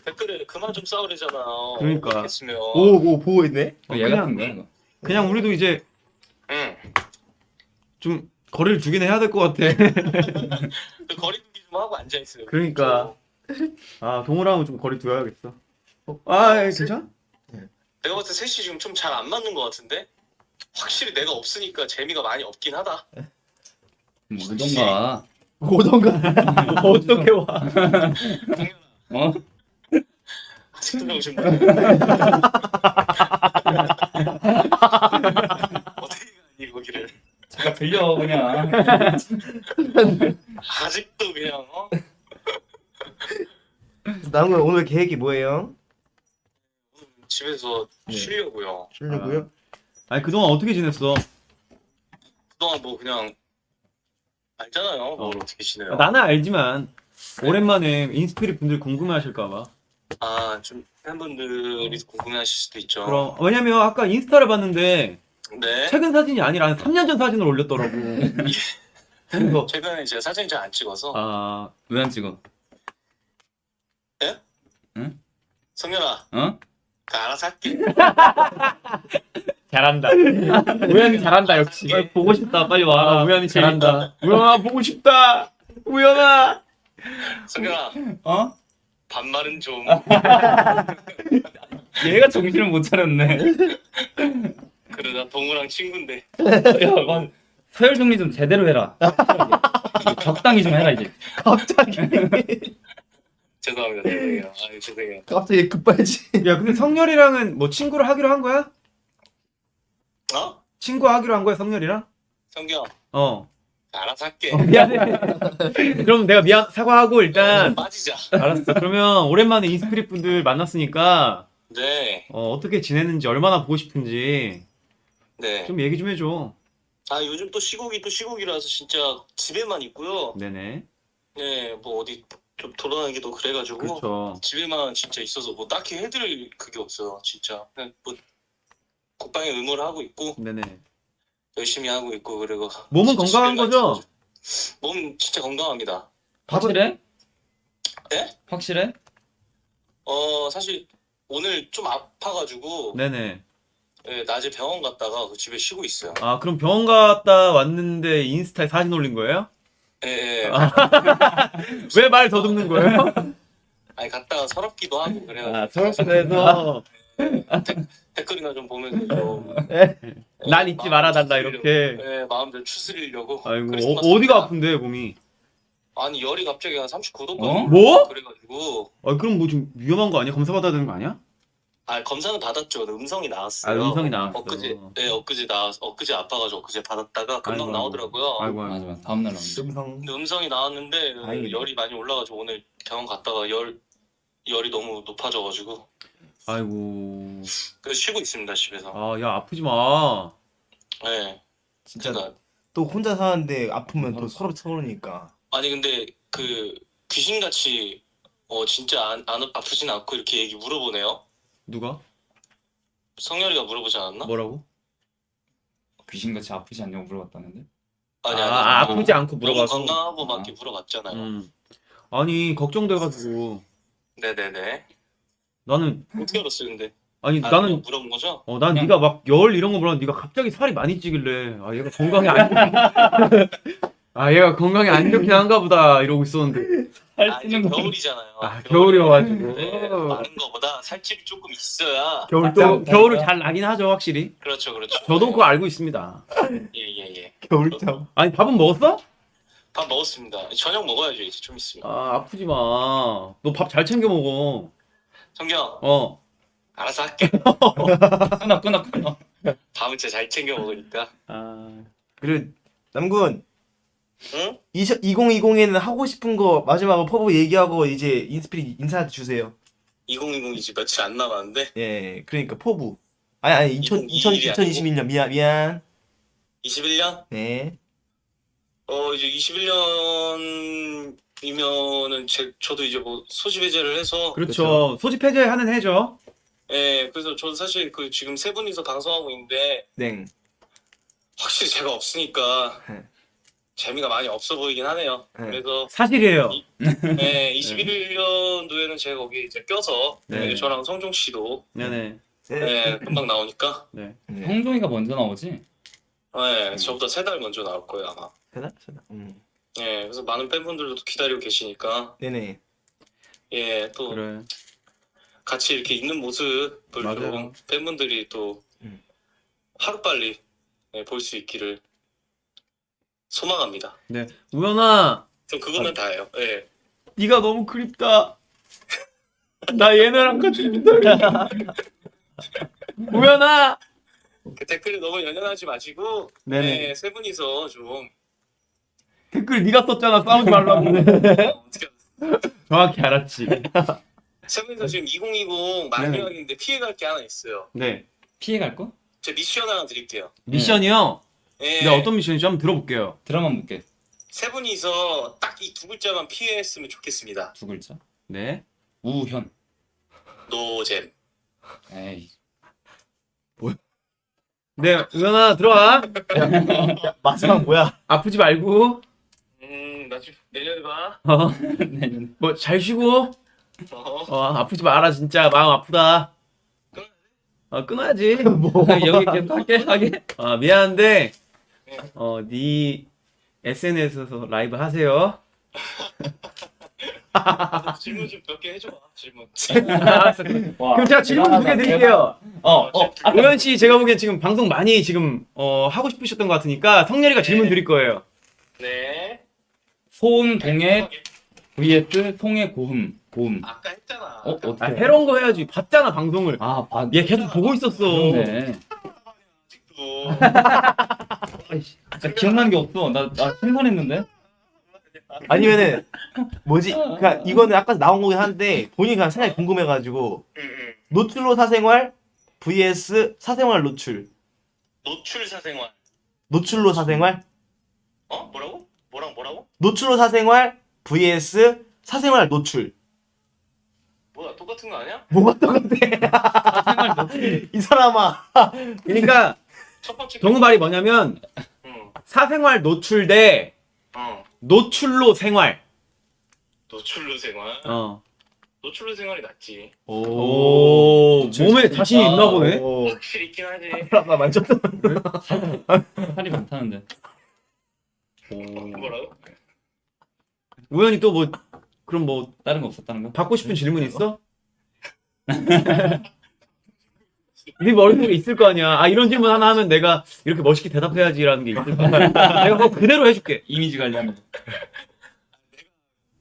댓글에 그만 좀 싸우래잖아요. 그러니까. 오오 보고 있네. 어, 이거. 그냥 우리도 이제 응. 좀 거리를 두긴 해야 될 것 같아 그 거리 두기 좀 하고 앉아 있어요. 그러니까. 아 동훈하고 좀 거리 두어야겠어 아 예, 괜찮아? 내가 봤을 때 셋이 지금 좀 잘 안 맞는 것 같은데 확실히 내가 없으니까 재미가 많이 없긴 하다. 뭐 오던가. 오던가 어떻게 와? 어? 아직도 정신 못. 거기를? 제가 들려 그냥. 아직도 그냥 어? 남은 오늘 계획이 뭐예요? 집에서 네. 쉬려고요. 쉬려고요? 아 니 그동안 어떻게 지냈어? 그동안 뭐 그냥 알잖아요. 뭘 어. 어떻게 지내요? 나는 알지만 오랜만에 인스피릿 분들 궁금해하실까봐 아좀 팬분들이 궁금해하실 수도 있죠. 그럼 왜냐면 아까 인스타를 봤는데 네. 최근 사진이 아니라 한 3년 전 사진을 올렸더라고 그래서 최근에 제가 사진 잘 안 찍어서 아 왜 안 찍어? 성현아, 어? 그 알아서 할게. 잘한다 우연히 잘한다 역시 빨리 보고 싶다. 빨리 와. 아, 우연히 잘한다 우연아 보고 싶다 우연아 성현아, 어? 반말은 좀. 얘가 정신을 못 차렸네. 그러다 동우랑 친구인데. 야, 넌 서열 정리 좀 제대로 해라. 적당히 좀 해라 이제. 갑자기 죄송합니다. 죄송해요. 아 죄송해요. 갑자기 급발진. 야 근데 성열이랑은 뭐 친구를 하기로 한 거야? 어? 친구 하기로 한 거야 성열이랑? 성경, 어 알아서 할게. 어, 미안해. 그럼 내가 미안 사과하고 일단 빠지자. 알았어. 그러면 오랜만에 인스피릿 분들 만났으니까 네, 어, 어떻게 지내는지 얼마나 보고 싶은지 네. 좀 얘기 좀 해줘. 아 요즘 또 시국이 또 시국이라서 진짜 집에만 있고요. 네네. 네, 뭐 어디 좀 돌아다니기도 그래가지고 그렇죠. 집에만 진짜 있어서 뭐 딱히 해드릴 그게 없어요. 진짜 그냥 뭐 국방에 의무를 하고 있고 네네. 열심히 하고 있고 그리고 몸은 건강한 거죠? 몸 진짜 건강합니다. 확실해? 네? 확실해? 어 사실 오늘 좀 아파가지고 네네. 예, 낮에 병원 갔다가 그 집에 쉬고 있어요. 아 그럼 병원 갔다 왔는데 인스타에 사진 올린 거예요? 예, 예. 아. 왜말 더듬는 거예요? 아니 갔다가 서럽기도 하고 그래가지고 아 서럽기도 해서 댓글이나 좀 보면 좀난 잊지 말아달라 이렇게. 예, 마음대로 추스리려고. 아이고 크리스마스 어, 어디가 날. 아픈데 몸이? 아니 열이 갑자기 한 39도까지 어? 뭐? 그래가지고 아 그럼 뭐 좀 위험한 거 아니야? 검사 받아야 되는 거 아니야? 아 검사는 받았죠. 음성이 아 나왔어요. 음성이 나왔어. 엊그제 네 엊그제 나 엊그제 아파가지고 엊그제 받았다가 금방 아이고. 나오더라고요. 아이고 맞아 아이고. 맞아. 다음 날 나온다. 음성 근데 음성이 나왔는데 다행이네. 열이 많이 올라가지고 오늘 병원 갔다가 열 열이 너무 높아져가지고 아이고. 그래서 쉬고 있습니다 집에서. 아 야 아프지 마. 네. 진짜 그러니까 또 혼자 사는데 아프면 또 서로 서러니까 아니 근데 그 귀신같이 어 진짜 안, 안 아프진 않고 이렇게 얘기 물어보네요. 누가? 성열이가 물어보지 않았나? 뭐라고? 귀신같이 아프지 않냐고 물어봤다는데? 아니 아, 아니. 아, 아프지 않고 물어봐서. 건강하고 막 아. 이렇게 물어봤잖아요. 음. 아니 걱정돼가지고 네네네. 나는 어떻게 알았어요 근데? 아니 아, 나는 물어본 거죠? 어, 난 그냥- 네가 막 열 이런 거 물었는데 네가 갑자기 살이 많이 찌길래 아 얘가 건강에 안 아, 얘가 건강에 안 좋긴 한가 보다 이러고 있었는데 아 이제 겨울이잖아요. 아 겨울. 겨울이어가지고 네, 많은 거보다 살집이 조금 있어야 겨울 또 겨울을 잘 나긴 하죠 확실히 그렇죠 그렇죠. 저도 그거 알고 있습니다 예예 예. 겨울잠 아니 밥은 먹었어? 밥 먹었습니다. 저녁 먹어야죠 이제 좀 있으면. 아 아프지 마 너 밥 잘 챙겨 먹어 성경 어 알아서 할게. 끊어 끊어 끊어. 밥은 진짜 잘 챙겨 먹으니까. 아, 그리고 남군 응? 2020에는 하고 싶은 거 마지막으로 포부 얘기하고 이제 인스피릿 인사 주세요 2020 이제 며칠 안 남았는데 예 그러니까 포부 아니 아니 2000, 2000, 2021이 아니고? 2021년 미안 미안 21년? 네 어 이제 21년이면은 제 저도 이제 뭐 소집 해제를 해서 그렇죠 소집 해제하는 해죠 예 그래서 저도 사실 그 지금 세 분이서 방송하고 있는데 네. 확실히 제가 없으니까 네. 재미가 많이 없어 보이긴 하네요. 네. 그래서 사실이에요 예 21년도에는 제가 거기 이제 껴서 네. 예, 저랑 성종 씨도 네네 예 금방 나오니까 네 네. 성종이가 먼저 나오지? 예 저보다 세 달 먼저 나올 거예요 아마. 되나? 되나? 음. 예 그래서 많은 팬분들도 또 기다리고 계시니까 네네 예 또 그래 같이 이렇게 있는 모습을 팬분들이 또 음. 하루빨리 예, 볼수 있기를 소망합니다. 네 우연아 전 그거면 다예요. 예. 네가 너무 그립다. 나 얘네랑 같이 있다. 우연아. 그 댓글에 너무 연연하지 마시고 네네. 예, 세 분이서 좀 댓글 네가 썼잖아. 싸우지 말라고. 어, 정확히 알았지. 세 분이서 지금 2020 마지막인데 피해갈 게 하나 있어요. 네. 피해갈 거? 제 미션 하나 드릴게요. 미션이요. 예. 네 어떤 미션인지 한번 들어볼게요. 드라마 볼게. 세 분이서 딱 이 두 글자만 피했으면 좋겠습니다. 두 글자. 네. 우현. 노잼. 에이. 네 우연아 들어와. 마지막 뭐야 아프지 말고. 음, 나 지금 내년에 봐. 어. 내년에. 뭐잘 쉬고. 어. 어 아프지 마라 진짜 마음 아프다. 어 끊어야지. 뭐 여기 계속 할게 하게. 아 미안한데 어 네 SNS에서 라이브 하세요. 질문 좀 몇 개 해줘. 질문. 알았어. 와, 그럼 제가 질문 두 개 드릴게요. 어, 어. 아, 우현 씨 제가 보기엔 지금 방송 많이 지금 어, 하고 싶으셨던 것 같으니까 성렬이가 질문 드릴 거예요. 네. 소음 동해 vs 송해 고음. 고음. 아까 했잖아. 어, 어떻게? 아, 해런 거 해야지. 봤잖아 방송을. 아, 봐. 얘 계속 보고 있었어. 그러네. 또. 진짜 기억나는 게 없어. 나, 나 생산했는데? 아니면은 뭐지? 그니까 이거는 아까 나온 거긴 한데 본인이 그냥 생각이 궁금해가지고. 노출로 사생활 vs 사생활 노출. 노출 사생활. 노출로 사생활, 어? 뭐라고? 뭐랑 뭐라고? 노출로 사생활 vs 사생활 노출. 뭐야 똑같은 거 아니야? 뭐가 똑같아? 이 사람아. 그러니까 첫 번째 정우 말이 뭐냐면 응. 사생활 노출 대 어. 노출로 생활. 노출로 생활. 어. 노출로 생활이 낫지. 오, 몸에 자신이 있나 보네. 오. 확실히 있긴 하지. 아까 만졌다. 살이 많다는데. 뭐라고? 우연히 또 뭐 그럼 뭐 다른 거 없었다는 거? 받고 싶은 질문 있어? 네 머릿속에 있을 거 아니야. 아 이런 질문 하나 하면 내가 이렇게 멋있게 대답해야지라는 게 있을 거 아니야. 내가 그거 그대로 해줄게. 이미지 관리하면.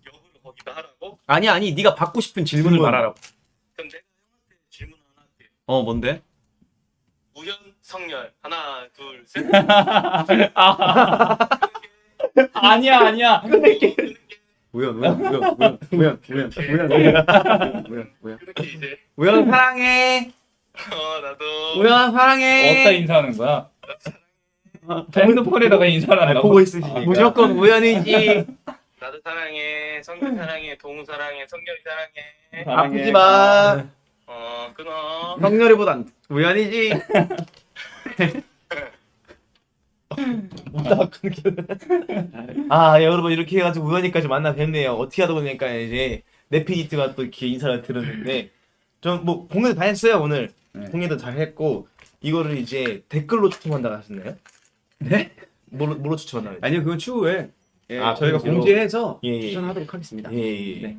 역으로 거기다 하라고? 아니 아니 네가 받고 싶은 질문을 질문. 말하라고. 그럼 내가 형한테 질문 하나 할게. 어 뭔데? 우연 성열 하나 둘 셋. 아니야, 아니야. 우연 우연 우연 우연 우연 우연 우연 우연 우연 우연 우연 사랑해. 어 나도 우연 사랑해. 어디다 인사하는 거야? 핸드폰에다가 인사를 하려고? 보고 있으시니까. 무조건 우연이지. 나도 사랑해 성열 사랑해 동 사랑해 성열이 사랑해 사랑해. 아프지 마. 어 끊어 성렬이보단 우연이지. 아, 예, 여러분 이렇게 해가지고 우연히까지 만나 뵙네요. 어떻게 하다 보니까 이제 네피니트가 또 이렇게 인사를 드렸는데 좀뭐 공연도 다 했어요 오늘. 네. 공연도 잘 했고 이거를 이제 댓글로 추첨한다고 하셨나요? 네? 뭐로 뭐로 추첨한다고? 했죠? 아니요 그건 추후에 예, 아, 저희가 공지로? 공지해서 예, 예. 추천하도록 하겠습니다. 예, 예. 네.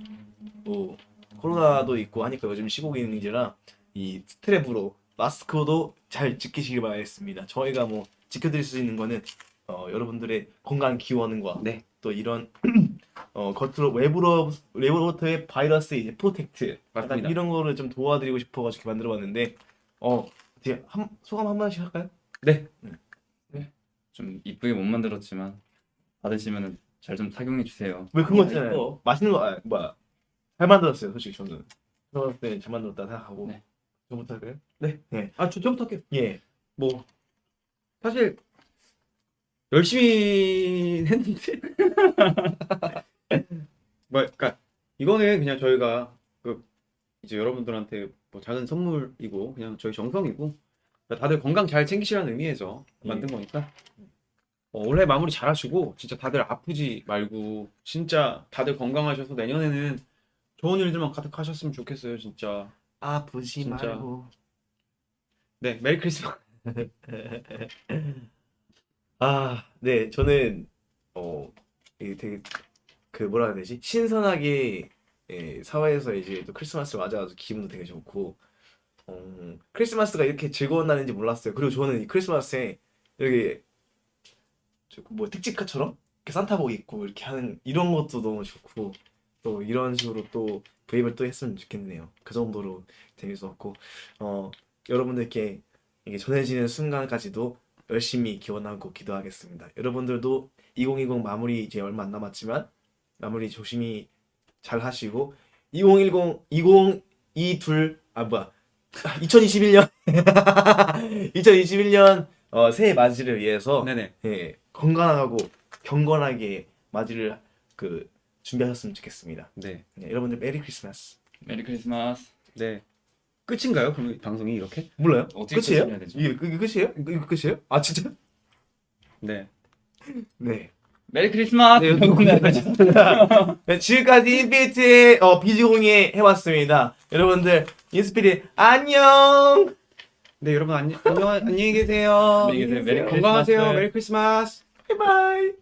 뭐 코로나도 있고 하니까 요즘 시국인지라 이 스트랩으로 마스크도 잘 지키시길 바라겠습니다. 저희가 뭐 지켜드릴 수 있는 거는 어, 여러분들의 건강 기원과 네. 또 이런 어, 겉으로 외부로 외부로부터의 바이러스 이제 protect 맞습니다. 이런 거를 좀 도와드리고 싶어가지고 만들어봤는데 어 어떻게 한, 소감 한 마디씩 할까요? 네. 좀 이쁘게 못 만들었지만 받으시면 잘 좀 착용해 주세요. 왜 그거 아니, 있잖아요. 맛있는 거 아, 뭐야 잘 만들었어요 솔직히 저는. 저는 꽤 잘 만들었다 생각하고. 네. 저부터 할까요? 아 저, 저부터 할게요. 예. 뭐 사실 열심히 했는데 뭐 그러니까 이거는 그냥 저희가 그 이제 여러분들한테 뭐 작은 선물이고 그냥 저희 정성이고 그러니까 다들 건강 잘 챙기시라는 의미에서 만든 거니까 어, 올해 마무리 잘 하시고 진짜 다들 아프지 말고 진짜 다들 건강하셔서 내년에는 좋은 일들만 가득하셨으면 좋겠어요 진짜 아프지 진짜. 말고. 네 메리 크리스마스 아, 네, 저는 어 되게 그 뭐라 해야 되지? 신선하게 예, 사회에서 이제 또 크리스마스를 맞아가지고 기분도 되게 좋고 어, 크리스마스가 이렇게 즐거운 날인지 몰랐어요. 그리고 저는 이 크리스마스에 여기 저뭐 특집카처럼 이렇게 산타복 입고 이렇게 하는 이런 것도 너무 좋고 또 이런 식으로 또 브이앱을 또 했으면 좋겠네요. 그 정도로 재밌었고 어 여러분들께 이게 전해지는 순간까지도 열심히 기원하고 기도하겠습니다. 여러분들도 2020 마무리 이제 얼마 안 남았지만 마무리 조심히 잘 하시고 2010 2022 아 뭐야 2021년 2021년 어, 새해 맞이를 위해서 네네 예, 건강하고 경건하게 맞이를 그 준비하셨으면 좋겠습니다. 네. 네, 여러분들 Merry Christmas. Merry Christmas. 네. 끝인가요? 그럼 방송이 이렇게? 몰라요? 어떻게 끝이에요? 이게, 이게 끝이에요? 이거 끝이에요? 아 진짜? 네. 네. Merry Christmas. 네. 네, 지금까지 인피니트의 어, 비즈공예 해봤습니다. 여러분들 인스피릿 안녕. 네, 여러분 안녕, 안녕 안녕히 계세요. 안녕히 계세요. Merry 건강하세요. Christmas. Merry Christmas. 바이바이.